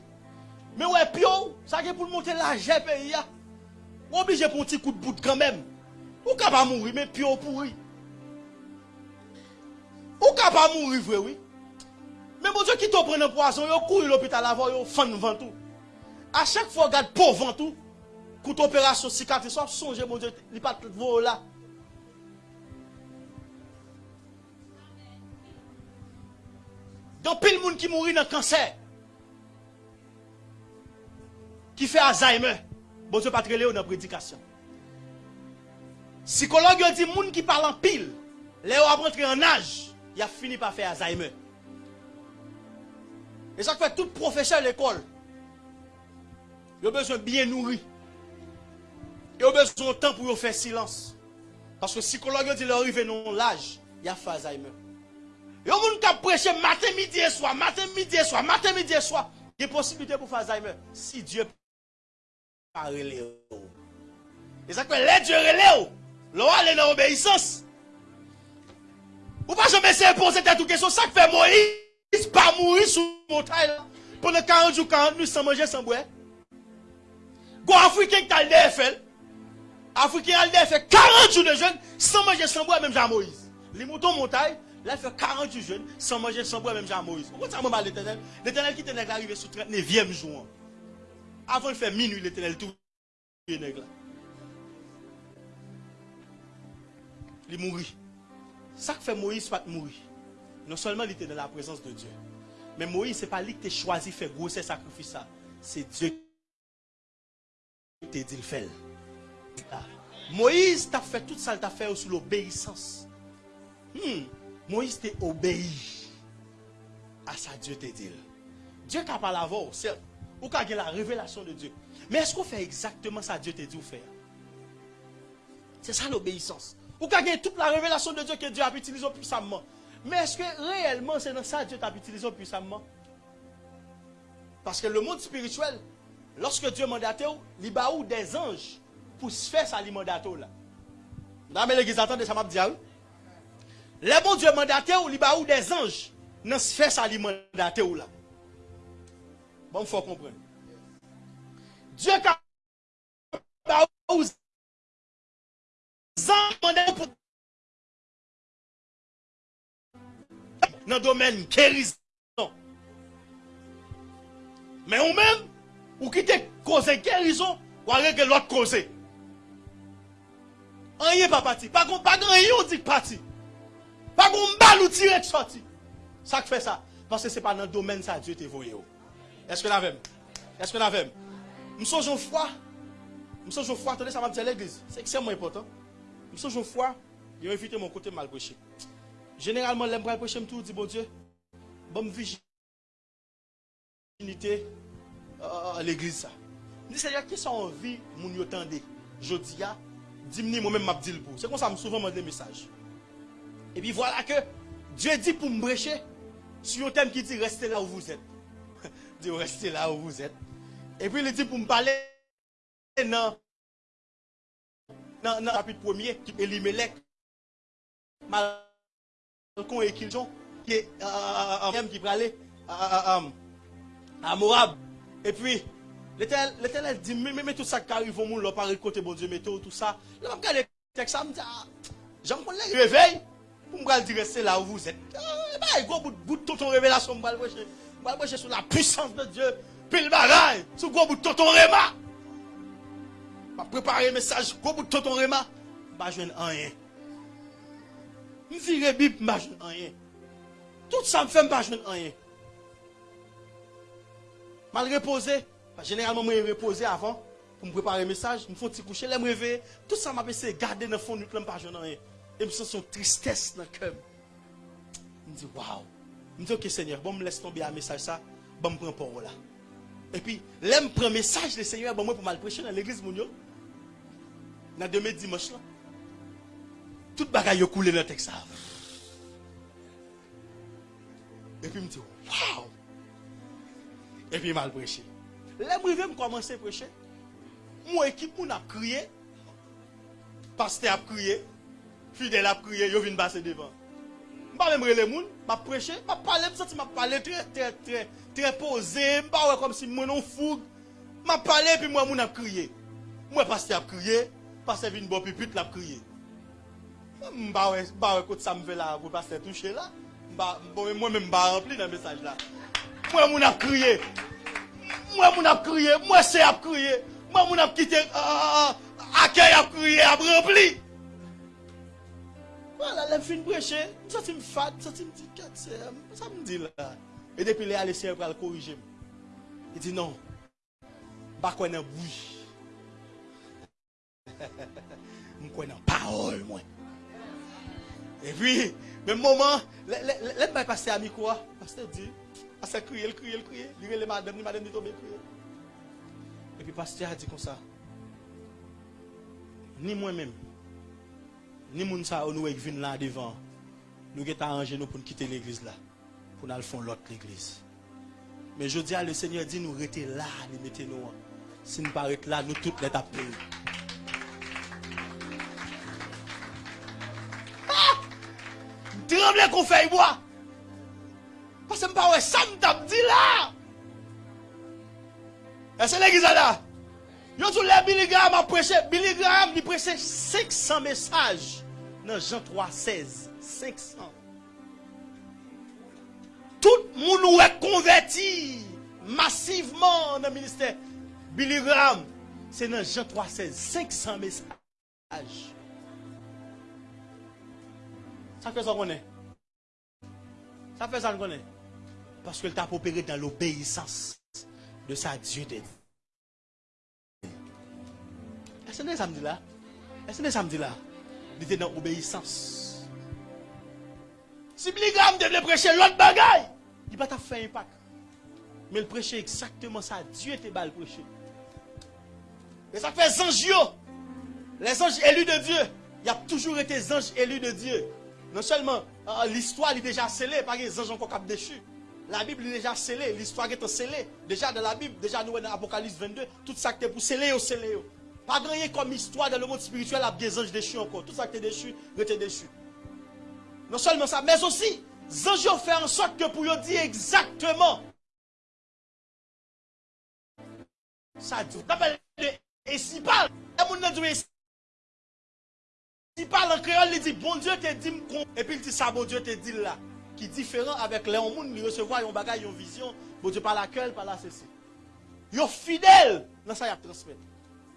Men wè pyo, sa gen pou l'monte la jè pe ya. Wè oblige pou ti kout bout kan men. Ou ka pa mouri, men pyo oh, pouri. Ou ka pa mouri vwe wè. Men moun diyo ki to pren an poason, yo kou l'opital avon, yo fan vantou. A chak fwa gade pou vantou, kout operasyon sikatri, so oh, sonje moun diyo li pat vwo la. Don pil moun ki mouri nan kanser. Qui fait Alzheimer. Bon Dieu, pas dans la prédication. Psychologue dit, monde qui parle en pile. Léo a rentré en âge. Il a fini par faire Alzheimer. Et ça fait tout professeur de l'école. Il a besoin de bien nourrir. Il a besoin de temps pour faire silence. Parce que psychologue dit, il arrive dans l'âge, il a fait Alzheimer. Il y a gens qui prêché matin, midi et soir, matin, midi et soir, matin, midi et soir. il y a possibilité pour faire Alzheimer. Si Dieu pas relé. Et ça que les Dieu relé, l'on aller dans l'obéissance. Ou pas jamais essayer de poser tête ou question, ça que fait Moïse pas mourir sous montagne. Pendant 40 jours, 40 nuits sans manger, sans boire. Go Africain qui a le DFL. Africain a le DFL 40 jours de jeûne sans manger, sans boire, même Jean Moïse. Les moutons montagne, là, il fait 40 jours de jeûne sans manger, sans boire, même Jean Moïse. Pourquoi ça m'a l'éternel? L'éternel qui était arrivé sous 39e jour. Avant de faire minuit, l'éternel tout. Est là. Il mourit. Ça fait Moïse pas mourir. Non seulement il était dans la présence de Dieu. Mais Moïse, ce n'est pas lui qui a choisi de faire gros sacrifice. C'est Dieu qui t'a dit le faire. Ah. Moïse t'a fait tout ça, t'a fait sous l'obéissance. Hmm. Moïse t'a obéi à ça Dieu t'a dit. Dieu qui a parlé avant, certes, ou qui a la révélation de Dieu. Mais est-ce qu'on fait exactement ça Dieu t'a dit de faire? C'est ça l'obéissance. Ou qui a toute la révélation de Dieu que Dieu a utilisé puissamment. Mais est-ce que réellement c'est dans ça que Dieu t'a utilisé puissamment? Parce que le monde spirituel, lorsque Dieu mandaté, il y a des anges pour se faire sa mandato là. Dans l'église, attendez, ça m'a dit. Le bon Dieu mandaté, il y a des anges dans se faire mandato là. Bon, faut comprendre. Dieu ka ou zan mande pou nan domaine guérison. Mais ou même, ou quitte cause guérison, ou que l'autre cause. Rien pas parti. Pas qu'on pas rien dit parti. Pas qu'on balle ou tire sorti. Ça fait ça. Parce que c'est pas dans le domaine ça Dieu t'est voyé. Oh. Est-ce que vous avez Est-ce que vous avez Nous sommes en foi. Nous sommes en foi. Attendez, ça va me dire l'église. C'est extrêmement important. Nous sommes en foi. Ils ont évité mon côté mal prêché. Généralement, l'aime pas prêcher, tout dit, bon Dieu, bonne virginité à l'église. ça. Je dis, Seigneur, qui sont envie, mon yo tende, je dis, dis moi-même, m'a dit le. C'est comme ça, je souvent des messages. Et puis voilà que Dieu dit pour me prêcher sur un thème qui dit, restez là où vous êtes. de rester là où vous êtes. Et puis il dit pour me parler, non, non, non, chapitre premier, Elimelech, Malcon et Kiljon, qui est euh, euh, euh qui parlait euh, à, à, Moab. Et puis, l'éternel dit, mais, mais, tout ça qui arrive au monde, par le côté bon Dieu, météo, tout ça. Là, je regarde le texte, je me dis, ah, j'en connais le réveil, pour me dire, rester là où vous êtes. Ah, bah, gros bout de ton révélation, je me vais je vais sur la puissance de Dieu, puis le bagaille, sur gros bout de ton réma. Je vais préparer un message, gros bout de ton réma, je ne rien. Je vire bib, je ne rien. Tout ça me fait, je ne rien. Mal reposé, généralement, je reposé avant pour me préparer le message. Je me fais petit coucher, je me réveiller. Tout ça m'a essayé de garder dans le fond de je ne rien. Et je sens une tristesse dans le cœur. Je me dis, waouh. Je me dis, ok Seigneur, bon, me laisse tomber un message ça, bon, me prends parole là. Et puis, là, je prends message du Seigneur, bon, moi, pour mal prêcher dans l'église, mon Dans demain dimanche là. Tout bagaille a coulé dans le texte. Et puis, me dis, waouh! Et puis, il m'a prêché. Là, je vais commencer à prêcher. Mon équipe, a crié. Pasteur a crié. Fidèle a crié. Je viens passer devant. Mba mè mre le moun, mba preche, mba pale, msa ti mba pale tre, tre, tre, tre pose, mba wè kom si mwen non foug. Mba pale, pi mwen moun ap kriye. Mwen paste ap kriye, paste vin bo pipit la ap kriye. Mba wè, mba wè kote sa mve la, wè paste touche la. Mba, mwen mè mba rempli nan mesaj la. Mwen moun ap kriye. Mwen moun ap kriye, mwen se ap kriye. Mwen moun ap kite, akè ap kriye, ap rempli. Wala, lèm fin breche, m soti m fad, m soti m di kat se, m sa m di la. E depi lè alè se pral korije m. E di non, bakwen nan bouj. M kwen nan parol mwen. E pi, men mouman, lèm bay pase a mi kwa, pase di, pase kriye, kriye, kriye, li re le madem, li madem di tobe kriye. E pi pase di a di kon sa, ni mwen menm, ni moun sa ou nou ek vin la devan, nou get arrangé nous pour nous quitter l'église là, pour nous faire l'autre l'église. Mais je dis à le Seigneur dit nous rester là, nous mettez nous. Si nous pas là, nous toutes les taper. Ah! Tremble qu'on fait bois. Parce que pas ça me tape dit là. Et c'est l'église là. Yo tout les Billy Graham a prêché, Billy Graham il prêchait 500 messages. nan Jean 3, 16, 500. Tout moun ou ek konverti massiveman nan minister Billy Graham. Se nan Jean 3, 16, 500 mesaj. Sa fè san konen? Sa fè san konen? Paske l ta popere dan l'obeysans de sa Diyo de Diyo. E se ne samdi la? E se ne samdi la? Il était dans l'obéissance. Si Billy Graham devait prêcher l'autre bagaille, il va pas faire impact. Mais il prêchait exactement ça. Dieu était bas le prêcher. Et ça fait anges. yo. Les anges élus de Dieu. Il y a toujours été anges élus de Dieu. Non seulement euh, l'histoire est déjà scellée par les anges encore cap déchus. La Bible est déjà scellée, l'histoire est scellée. Déjà dans la Bible, déjà nous dans Apocalypse 22, tout ça qui est pour sceller yo. Pas gagner comme histoire dans le monde spirituel, il y a des anges déchus encore. Tout ça qui est déchu, était déchu. Non seulement ça, mais aussi, les anges ont fait en sorte que pour dire exactement ça dit. Et si parle, si parle en créole, il dit Bon Dieu te dit, et puis il dit ça, bon Dieu te dit là. Qui est différent avec les gens, ils recevoir une bagaille, une vision, bon Dieu par la queue, par la ceci. Ils sont fidèles dans ça, ils transmettent.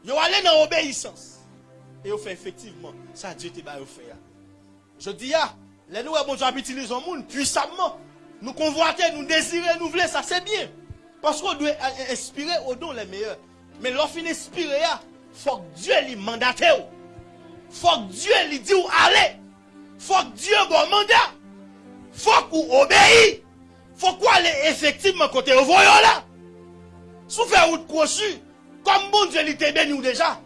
Yo allé dans obéissance. Et yo fait effectivement, ça Dieu te ba yo fait. Je dis ya, les nous bon Dieu habite les monde puissamment. Nous convoiter, nous désirer, nous voulons, ça c'est bien. Parce qu'on doit euh, euh, inspirer au don les meilleurs. Mais lorsqu'on inspire, il faut que Dieu lui mandate. Il faut que Dieu lui dise où aller. Il faut que Dieu bon mandat. Il faut qu'on obéit. Il faut qu'on aille effectivement côté au voyant là. Sous faire route conçue. Kom bon Dieu li te beni ou deja.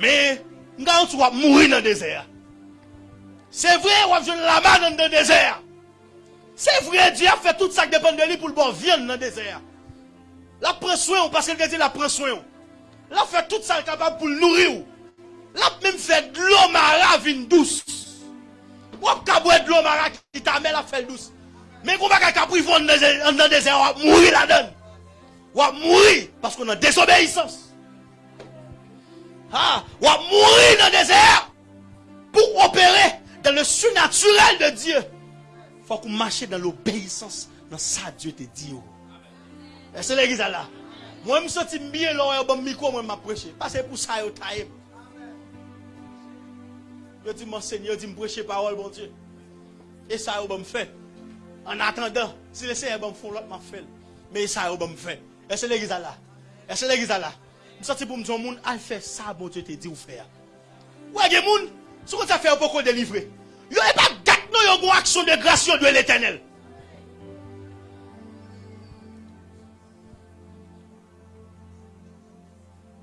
Men, nga an sou wap mouri nan dezer. Se vre wap joun lama nan de dezer. Se vre diya fè tout sak depen de li pou l'bon vyen nan dezer. La preswen ou, paske lke di la preswen ou. La fè tout sak kapab pou l'nouri ou. La mèm fè d'lo mara vin dous. Wap kabwe d'lo mara ki ta mè la fè l'dous. Men kou baka kapri von nan dezer wap mouri la den. On va mourir parce qu'on a désobéissance. Ah, on va mourir dans le désert pour opérer dans le surnaturel de Dieu. Il faut qu'on marche dans l'obéissance dans ça Dieu te dit. Est-ce que l'église là? Moi, je me sens bien là, je me micro, moi, je. Parce que pour ça, je taille. Je dis, mon Seigneur, dit me prêcher parole, bon Dieu. Et ça, je me fait. En attendant, si le Seigneur me fait je fait. Mais ça, je me fait. Est-ce que l'église est là? Est-ce que l'église est là? Je sens pour me dire, moun, al fait ça, bon Dieu te dit ou faire. Ouais, des moun, ce que ça fait, peut délivrer. Yo n'est pas gâte, non, yo une action de grâce de l'éternel.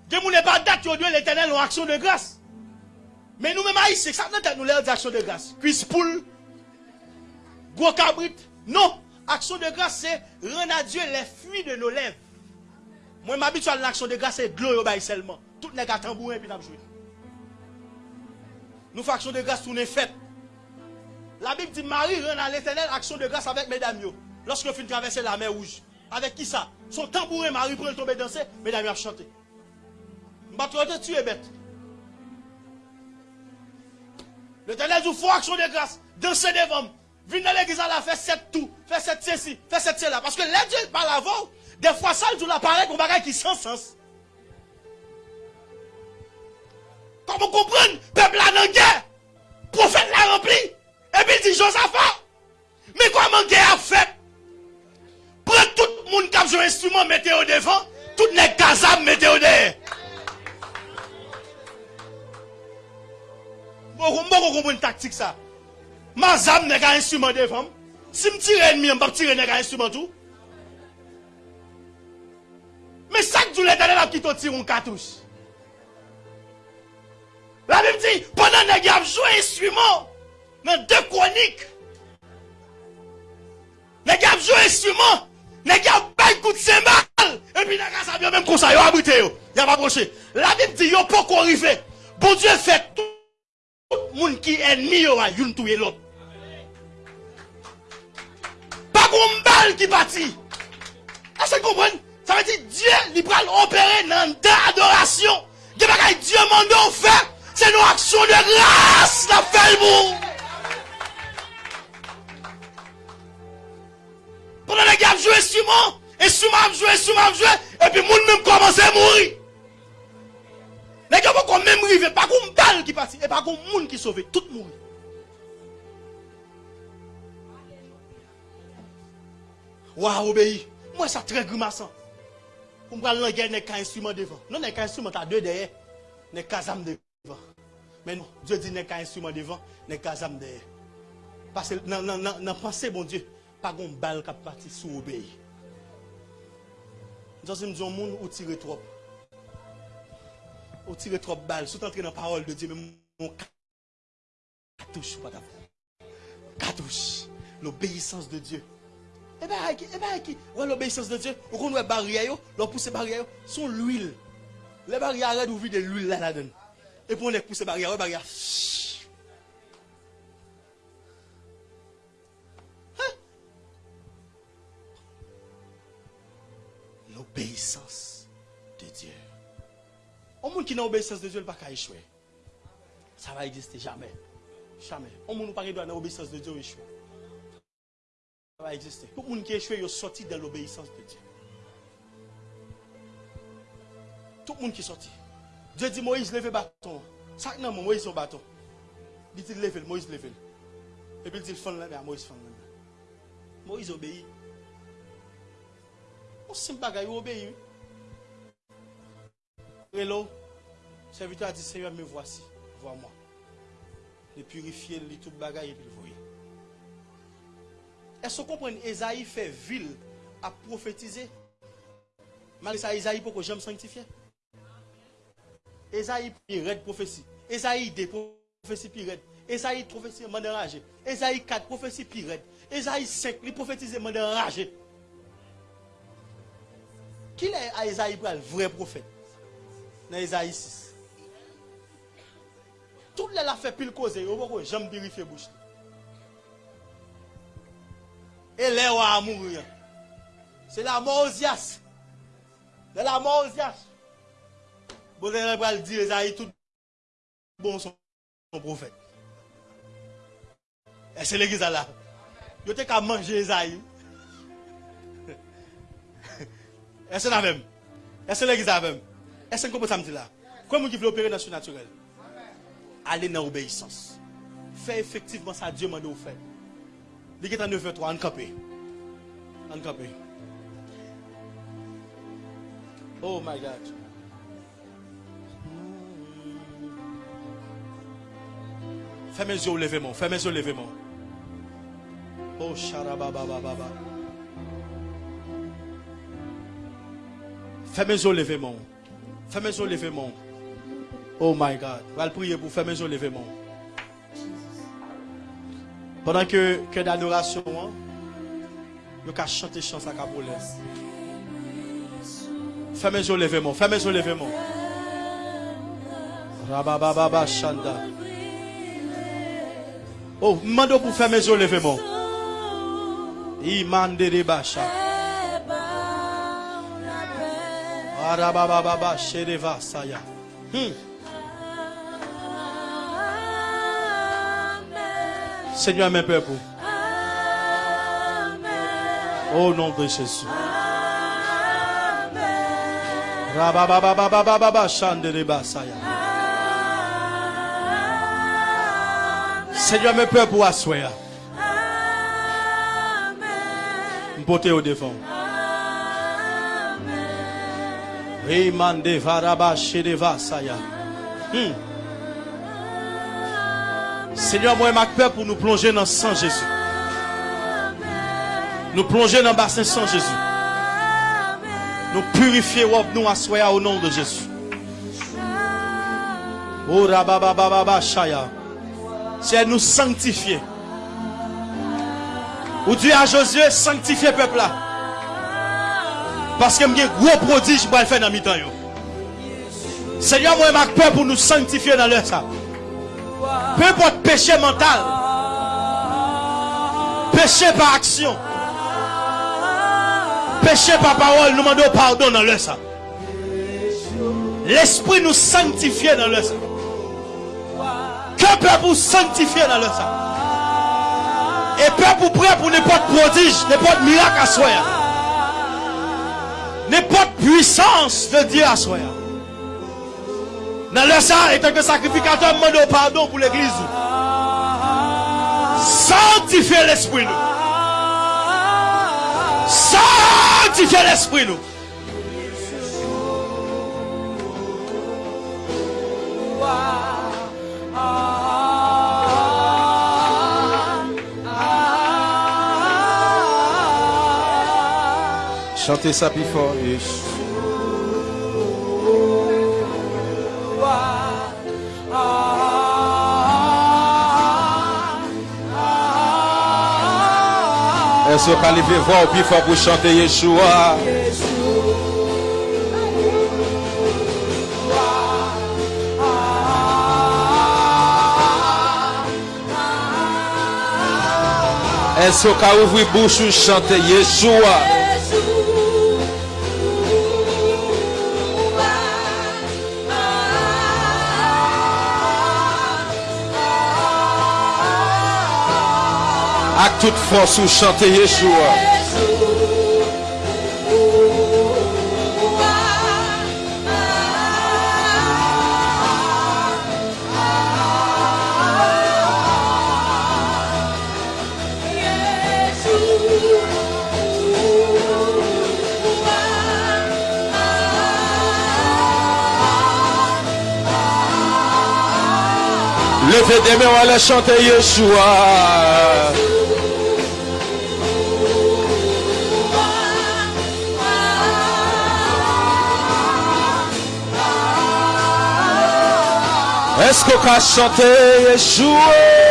Dieu n'est pas date, Dieu l'éternel en action de grâce. Mais nous-mêmes, c'est ça, nous l'air d'action de grâce. Cuisse poule, gros cabrit. Non, action de grâce, c'est rendre à Dieu les fruits de nos lèvres. Moi, m'habitue à l'action de grâce et de l'eau, seulement. Tout n'est qu'à tambourin et puis joué. Nous faisons action de grâce, tout n'est fait. La Bible dit Marie rend à l'éternel action de grâce avec mesdames. Lorsque finit traverser la mer rouge. Avec qui ça Son tambourin, Marie prend tomber danser, mesdames a chanté. M'battre tu es bête. L'éternel dit faut action de grâce, danser devant. Venez à l'église à la faire sept tout, faire sept ceci, faire sept cela. Parce que les Dieu parle avant, des fois ça, tu l'appareil pour bagage qui sans sens. Comment comprendre Peuple là dans guerre. Prophète l'a rempli. Et puis il dit Josaphat. Mais comment guerre a fait? Prends tout le monde qui a joué instrument, mettez au devant. Tout les gazam, mettez au derrière. Mwen kon kompon taktik sa. Ma zam ne ka instrument devant. Si m tire ennemi, m pa tire ne ka instrument. Mais chaque jour, l'éternel a quitté tir un cartouche. La Bible dit, pendant que vous joué instrument, dans deux chroniques, les gars jouent instrument, les gars baillent coup de cymbale, et puis les gars vient même comme ça, ils ont abrité, ils ont approché. La Bible dit, ils n'ont pas arrivé. Bon Dieu fait tout le monde qui est ennemi, ils ont tué l'autre. Pas qu'on balle qui partit. Est-ce que vous comprenez? Ça veut dire Dieu, il va opérer dans l'adoration. Dieu va Dieu m'a fait. C'est une action de grâce, la fait. Pendant les gars jouent instrument, instrument joué, instrument joué, et puis monde même commence à mourir. Les gars vont même arriver, pas comme balle qui partit, et pas comme monde qui sauve, tout mourir. Waouh, obéi. Moi, ça très grimaçant. Me prendre la guerre, n'est qu'un instrument devant. Non, n'est qu'un instrument, t'as deux derrière. N'est qu'un âme devant. Mais non, Dieu dit n'est qu'un instrument devant, n'est qu'un âme derrière. Parce que dans la dans, dans pensée, bon Dieu, pas une balle qui parti sous obéi. Nous sommes dit, monde ou tire trop. Ou tire trop balle. Sous entrer dans la parole de Dieu, mais mon cartouche, d'abord. Cartouche. L'obéissance de Dieu. Eh bien, eh ben, qui, ouais, l'obéissance de Dieu, on connaît barrière, yo, l'on pousse barrière, sont l'huile. Les barrières arrêtent d'ouvrir de l'huile là, là-dedans. Et on les pousse barrière, barrière. Hein? L'obéissance de Dieu. Au monde qui n'a obéissance de Dieu, il ne va pas échouer. Ça va exister jamais. Jamais. Au monde qui n'a pas l'obéissance de Dieu, il échouer exister. Tout le monde qui est échoué, il sorti de l'obéissance de Dieu. Tout le monde qui est sorti. Dieu dit Moïse, lève le bâton. Ça, non, Moïse, son bâton. Il dit lève, Moïse, lève. Et puis il dit, fond là, Moïse, fond là. Moïse obéit. On simple bagaille, il obéit. Hello? Serviteur a dit, Seigneur, me voici. Vois-moi. Le purifier, le tout bagaille, et puis le. Est-ce que vous comprenez? Esaïe fait ville à prophétiser Malgré ça, Esaïe, pourquoi j'aime sanctifier Esaïe, red prophétie. Esaïe, des prophéties pire Esaïe, prophétie, m'a enragé. Esaïe 4, prophétie pire Esaïe 5, il prophétise, m'a enragé. Qui est à Esaïe pour le vrai prophète? Dans Esaïe 6. Tout le monde a fait pile cause, j'aime vérifier bouche. E lè wè a mourir. Se la mò ozias. De la mò ozias. Bo zè lè pral di Ezaïe tout bon son profète. E se lè giza la. Yo te ka manje Ezaïe. E se la vèm. E se lè giza vèm. E se nkopo samdi la. Kwa moun ki vle opere nan sou naturel? Ale nan obeysans. Fè efektivman sa Diyo mande ou fèm. Est en 9 3 en campé. En campé. Oh my God. Fais mes yeux lever mon. Fais mes yeux lever mon. Oh charababababa. Fais mes yeux. Fais mes yeux. Oh my God. Je vais prier pour faire mes yeux lever mon. Pendant que, que d'adoration, hein, vous pouvez chanter chant à Capolet. Fais mes yeux lever mon, fais mes yeux lever mon. Rabababa. Oh, mando pour faire mes yeux lever mon. Imande de bacha. Arabababa shedeva saya. Hmm. Seigneur, mes peuples. Au nom de Jésus. Seigneur, mes peuples pour asseoir. M'porter au devant. Rimande varaba shedeva saya. Hmm. Seigneur, moi et ma peur pour nous plonger dans le sang Jésus. Nous plonger dans le bassin sang Jésus. Nous purifier nous assoyer au nom de Jésus. Oh. C'est nous sanctifier. Ou Dieu à Josué sanctifier peuple là. Parce que j'ai gros prodige pour le faire dans mi-temps. yo. Seigneur, moi, ma peur pour nous sanctifier dans l'heure ça. Peu importe péché mental, péché par action, péché par parole, nous demandons pardon dans l'heure ça. L'esprit nous sanctifie dans l'heure ça. Que peuple pour sanctifier dans l'heure ça. Et peuple pour prêt pour n'importe prodige, n'importe miracle à soi. N'importe puissance de Dieu à soi. Dans le ça, étant que sacrificateur, demande pardon pour l'église. Sanctifiez l'esprit nous. Sanctifiez l'esprit nous. Chantez ça plus fort. Qu'on peut lever voix au plus fort pour chanter Yeshua? Est-ce qu'on ouvrir bouche ou chanter Yeshua? À toute force ou chanter Yeshua. Levez des mains, va chanter Yeshua. Est-ce qu'on peut chanter Yeshua?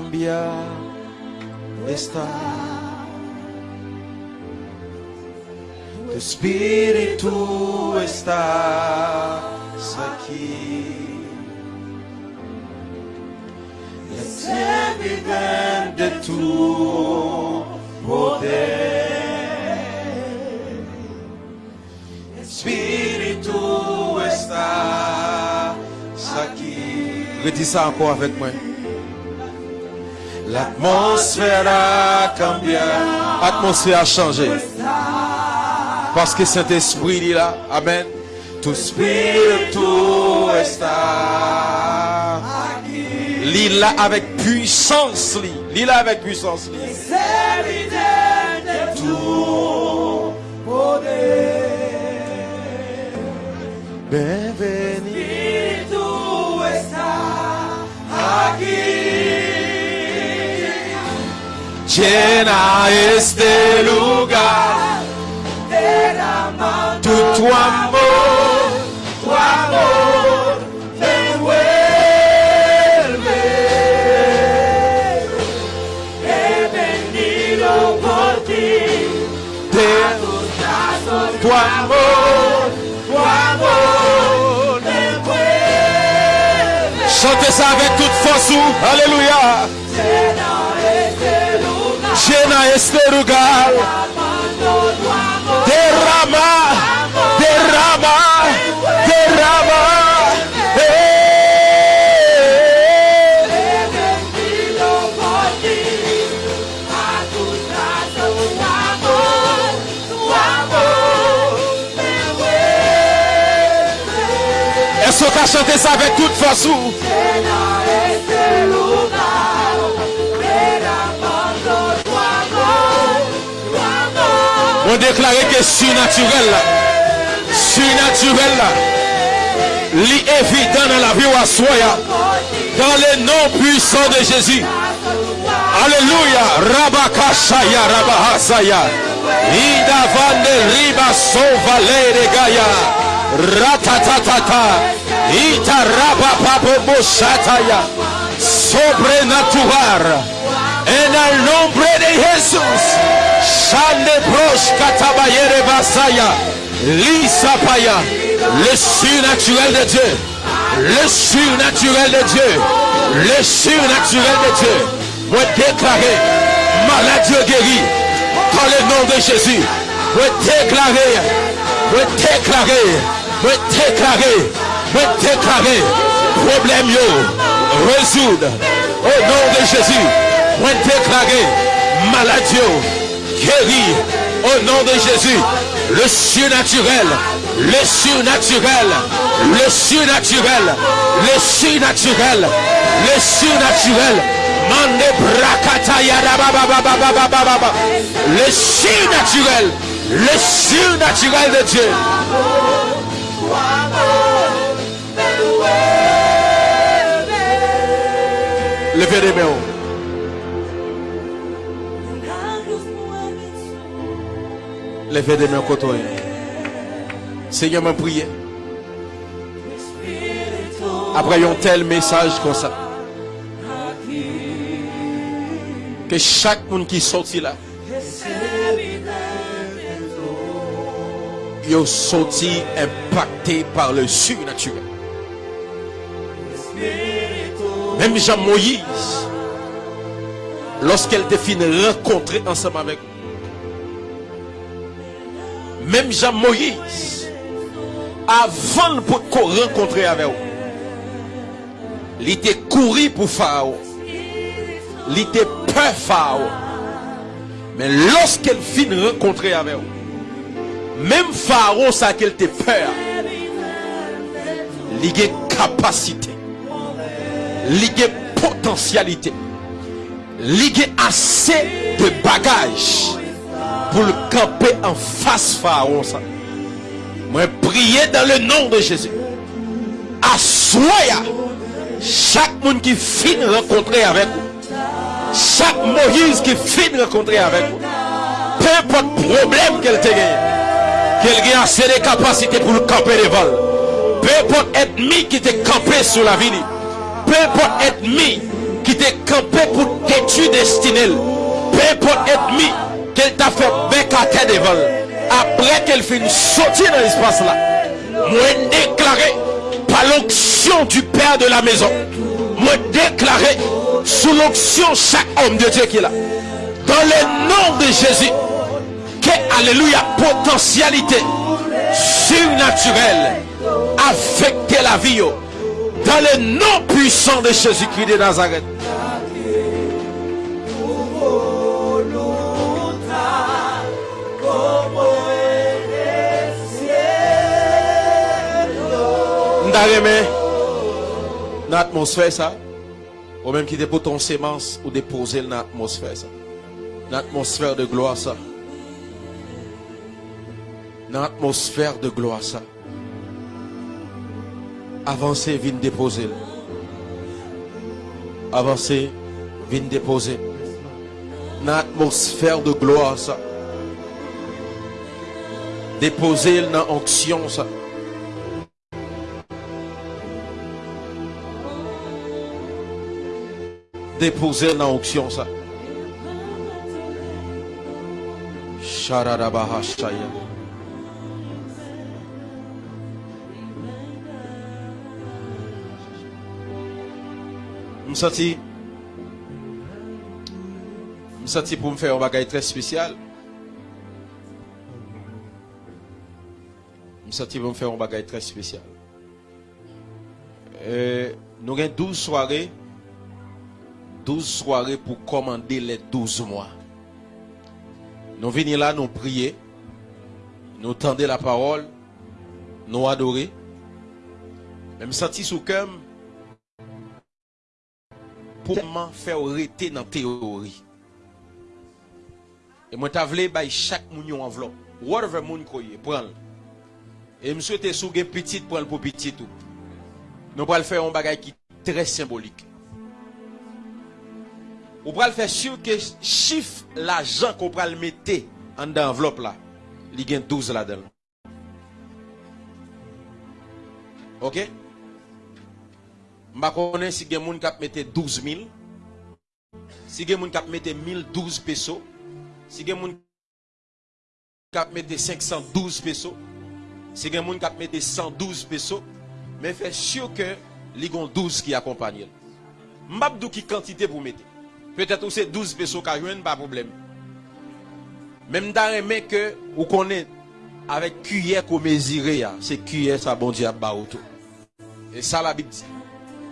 L'atmosfera cambia esta. Tu espíritu está aquí. Es evidente tu poder. Espíritu estás aquí. Redis ça encore avec moi. L'atmosphère a changé. L'atmosphère a changé. Parce que Saint-Esprit il est là. Amen. Tu spiritu está Lis là avec puissance. Lis là avec puissance. Llena este lugar. Tu, tu amor, tu amor me envuelve. He venido por ti. tu amor, tu amor me envuelve. Chantez ça avec toute force. ou- Alléluia. llena este lugar. Derrama, derrama, derrama. Essa caixa tem saber é tudo faz On déclare que surnaturel surnaturel là, li évident dans la vie ou à soya, dans le nom puissant de Jésus. Alléluia. Rabakashaya, Rabahasaya. Ida vande riba sova de gaya. Ratatatata. Ita raba papo moshataya. Sobrenatural. En el nombre de Jesús. Katabayere basaya. Lisa paya. Le surnaturel de Dieu. Le surnaturel de Dieu. Le surnaturel de Dieu. Moi déclarer maladie guérie dans le nom de Jésus. Moi déclarer, moi déclarer, moi déclarer, moi déclarer problème yo résoudre au nom de Jésus. Moi déclarer maladie guérir au nom de Jésus. Le surnaturel, le surnaturel, le surnaturel, le surnaturel, le surnaturel. Le surnaturel, le surnaturel de Dieu. Levez les mains. Levez les mains côté. Seigneur m'a prié. Après un tel message comme ça. Que chaque monde qui sorti là. Ils sorti impacté par le surnaturel. Même Jean Moïse, lorsqu'elle fine rencontrer ensemble avec nous. Même Jean Moïse, avant pour qu'on rencontrer avec vous, il était couru pour Pharaon. Il était peur Pharaon. Mais lorsqu'elle finit rencontrer avec vous, même Pharaon, ça qu'elle était peur, il a capacité, il potentialité, il a assez de bagages pour le camper en face Pharaon. Moi, prier dans le nom de Jésus. Assoya chaque monde qui finit rencontrer avec vous. Chaque Moïse qui finit rencontrer avec vous. Peu importe problème qu'elle te gagne. Qu'elle a assez de capacités pour le camper devant. Peu importe ennemi qui te campé sur la ville. Peu importe ennemi qui te campé pour détruire destinée. Peu importe ennemi qu'elle t'a fait terre devant. Après qu'elle finit sortir dans l'espace là. Moi déclaré par l'onction du Père de la maison. Moi déclaré sous l'onction chaque homme de Dieu qui est là. Dans le nom de Jésus. Que, alléluia, potentialité surnaturelle affecter la vie. Dans le nom puissant de Jésus-Christ de Nazareth. m'ta remè dans atmosphère ça ou même qui dépose ton semence ou déposer dans atmosphère ça. Dans atmosphère de gloire ça. Dans atmosphère de gloire ça. Avancez vienne déposer. Avancez vienne déposer. Dans atmosphère de gloire ça. Déposer dans onction ça. Déposer dans l'onction ça. Je senti je senti pour me faire un bagage très spécial. Je senti pour me faire un bagage très spécial. Euh, nous avons 12 soirées 12 soirées pour commander les 12 mois. Nous venons là, nous prier, nous tendons la parole, nous adorer. Même senti sous cœur, pour m'en faire arrêter dans la théorie. Et moi, je voulais chaque enveloppe. Whatever moun koye, Prends. Et je souhaite sous petit, prends-le pour petit tout. Nous allons faire un bagage qui est très symbolique. Ou pral fè sou ke chif la jan ko pral mette an da envelop la. Li gen 12 la den. Ok? Mba konen si gen moun kap mette 12.000 Si gen moun kap mette 1012 peso Si gen moun kap mette 512 peso Si gen moun kap mette 112 peso Men fè syo ke ligon 12 ki akompanyen Mbap dou ki kantite pou peut-être ou c'est 12 pesos qu'a joindre pas problème. Même dans les que vous connaissez avec cuillère qu'on mesure c'est cuillère ça bon Dieu a Et ça la Bible dit.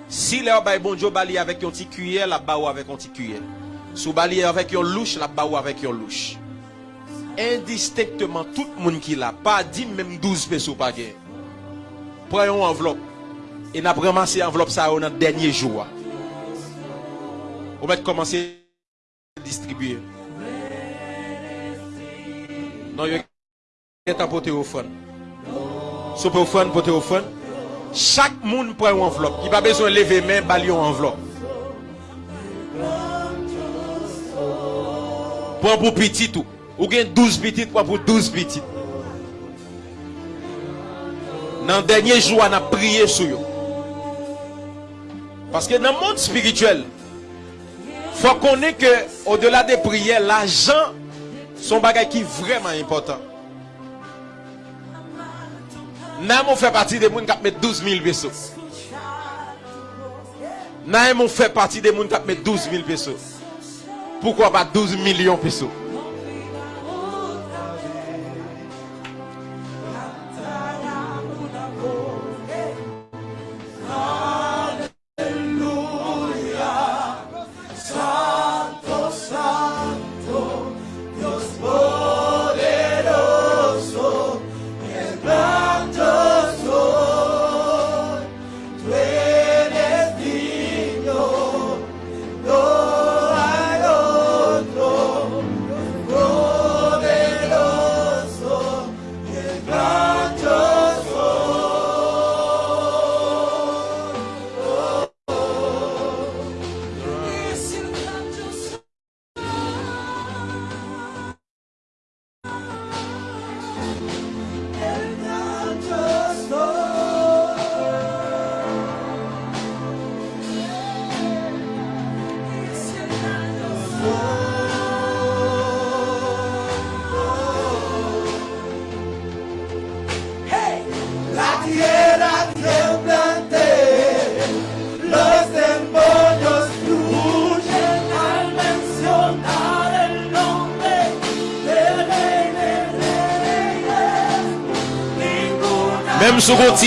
Si les bail bon Dieu bali avec une petite cuillère, la ba avec une petite cuillère. Sou bali avec une louche, la ba avec une louche. Indistinctement tout le monde qui l'a pas dit même 12 pesos pas gain. Prenons une enveloppe et n'a ramassé enveloppe ça dans dernier jour. Joua. Ou mèt komanse distribuye. Non yon etan pote ou fon. Sou pe ou fon, pote ou fon. Chak moun pre ou envelop Ki pa bezon leve men bali ou envelop Pon pou pitit ou gen 12 pitit Pon pou 12 pitit Nan denye jou an ap priye sou yo Paske nan moun spirituel Fwa konen ke O delà de priye La jan son bagay ki vreman important Nan moun fè pati de moun kap met 12.000 peso. Nan moun fè pati de moun kap met 12.000 peso. Poukwa pa 12 milyon peso? La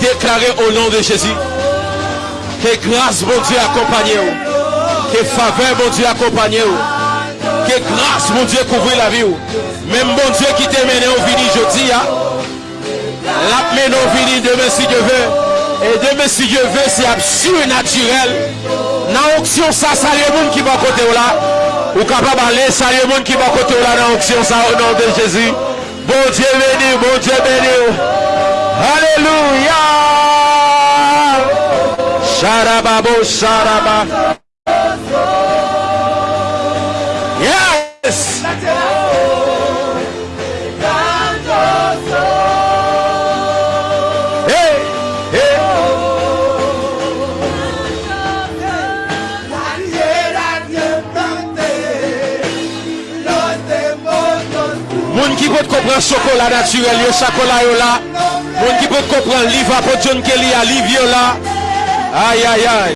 deklare au nom de Jésus que grâce mon Dieu accompagne ou, que faveur mon Dieu accompagne ou, que grâce mon Dieu couvre la vie. Même mon Dieu qui t'a mené au vini jeudi, hein, l'a mené au vini demain si Dieu veut. Et demain si Dieu veut, c'est absolu naturel. Dans l'onction, ça, ça y est monde qui va côté là. Ou capable d'aller, ça y est monde qui va côté là dans l'onction, ça au nom de Jésus. Bon Dieu béni, bon Dieu béni. Alléluia. Sharababo, sharaba. Yes. Moun ki pot kompren sokola naturel yo, sakola yo la Moun ki pou kompran li va pou John Kelly a li viola. Ay ay ay.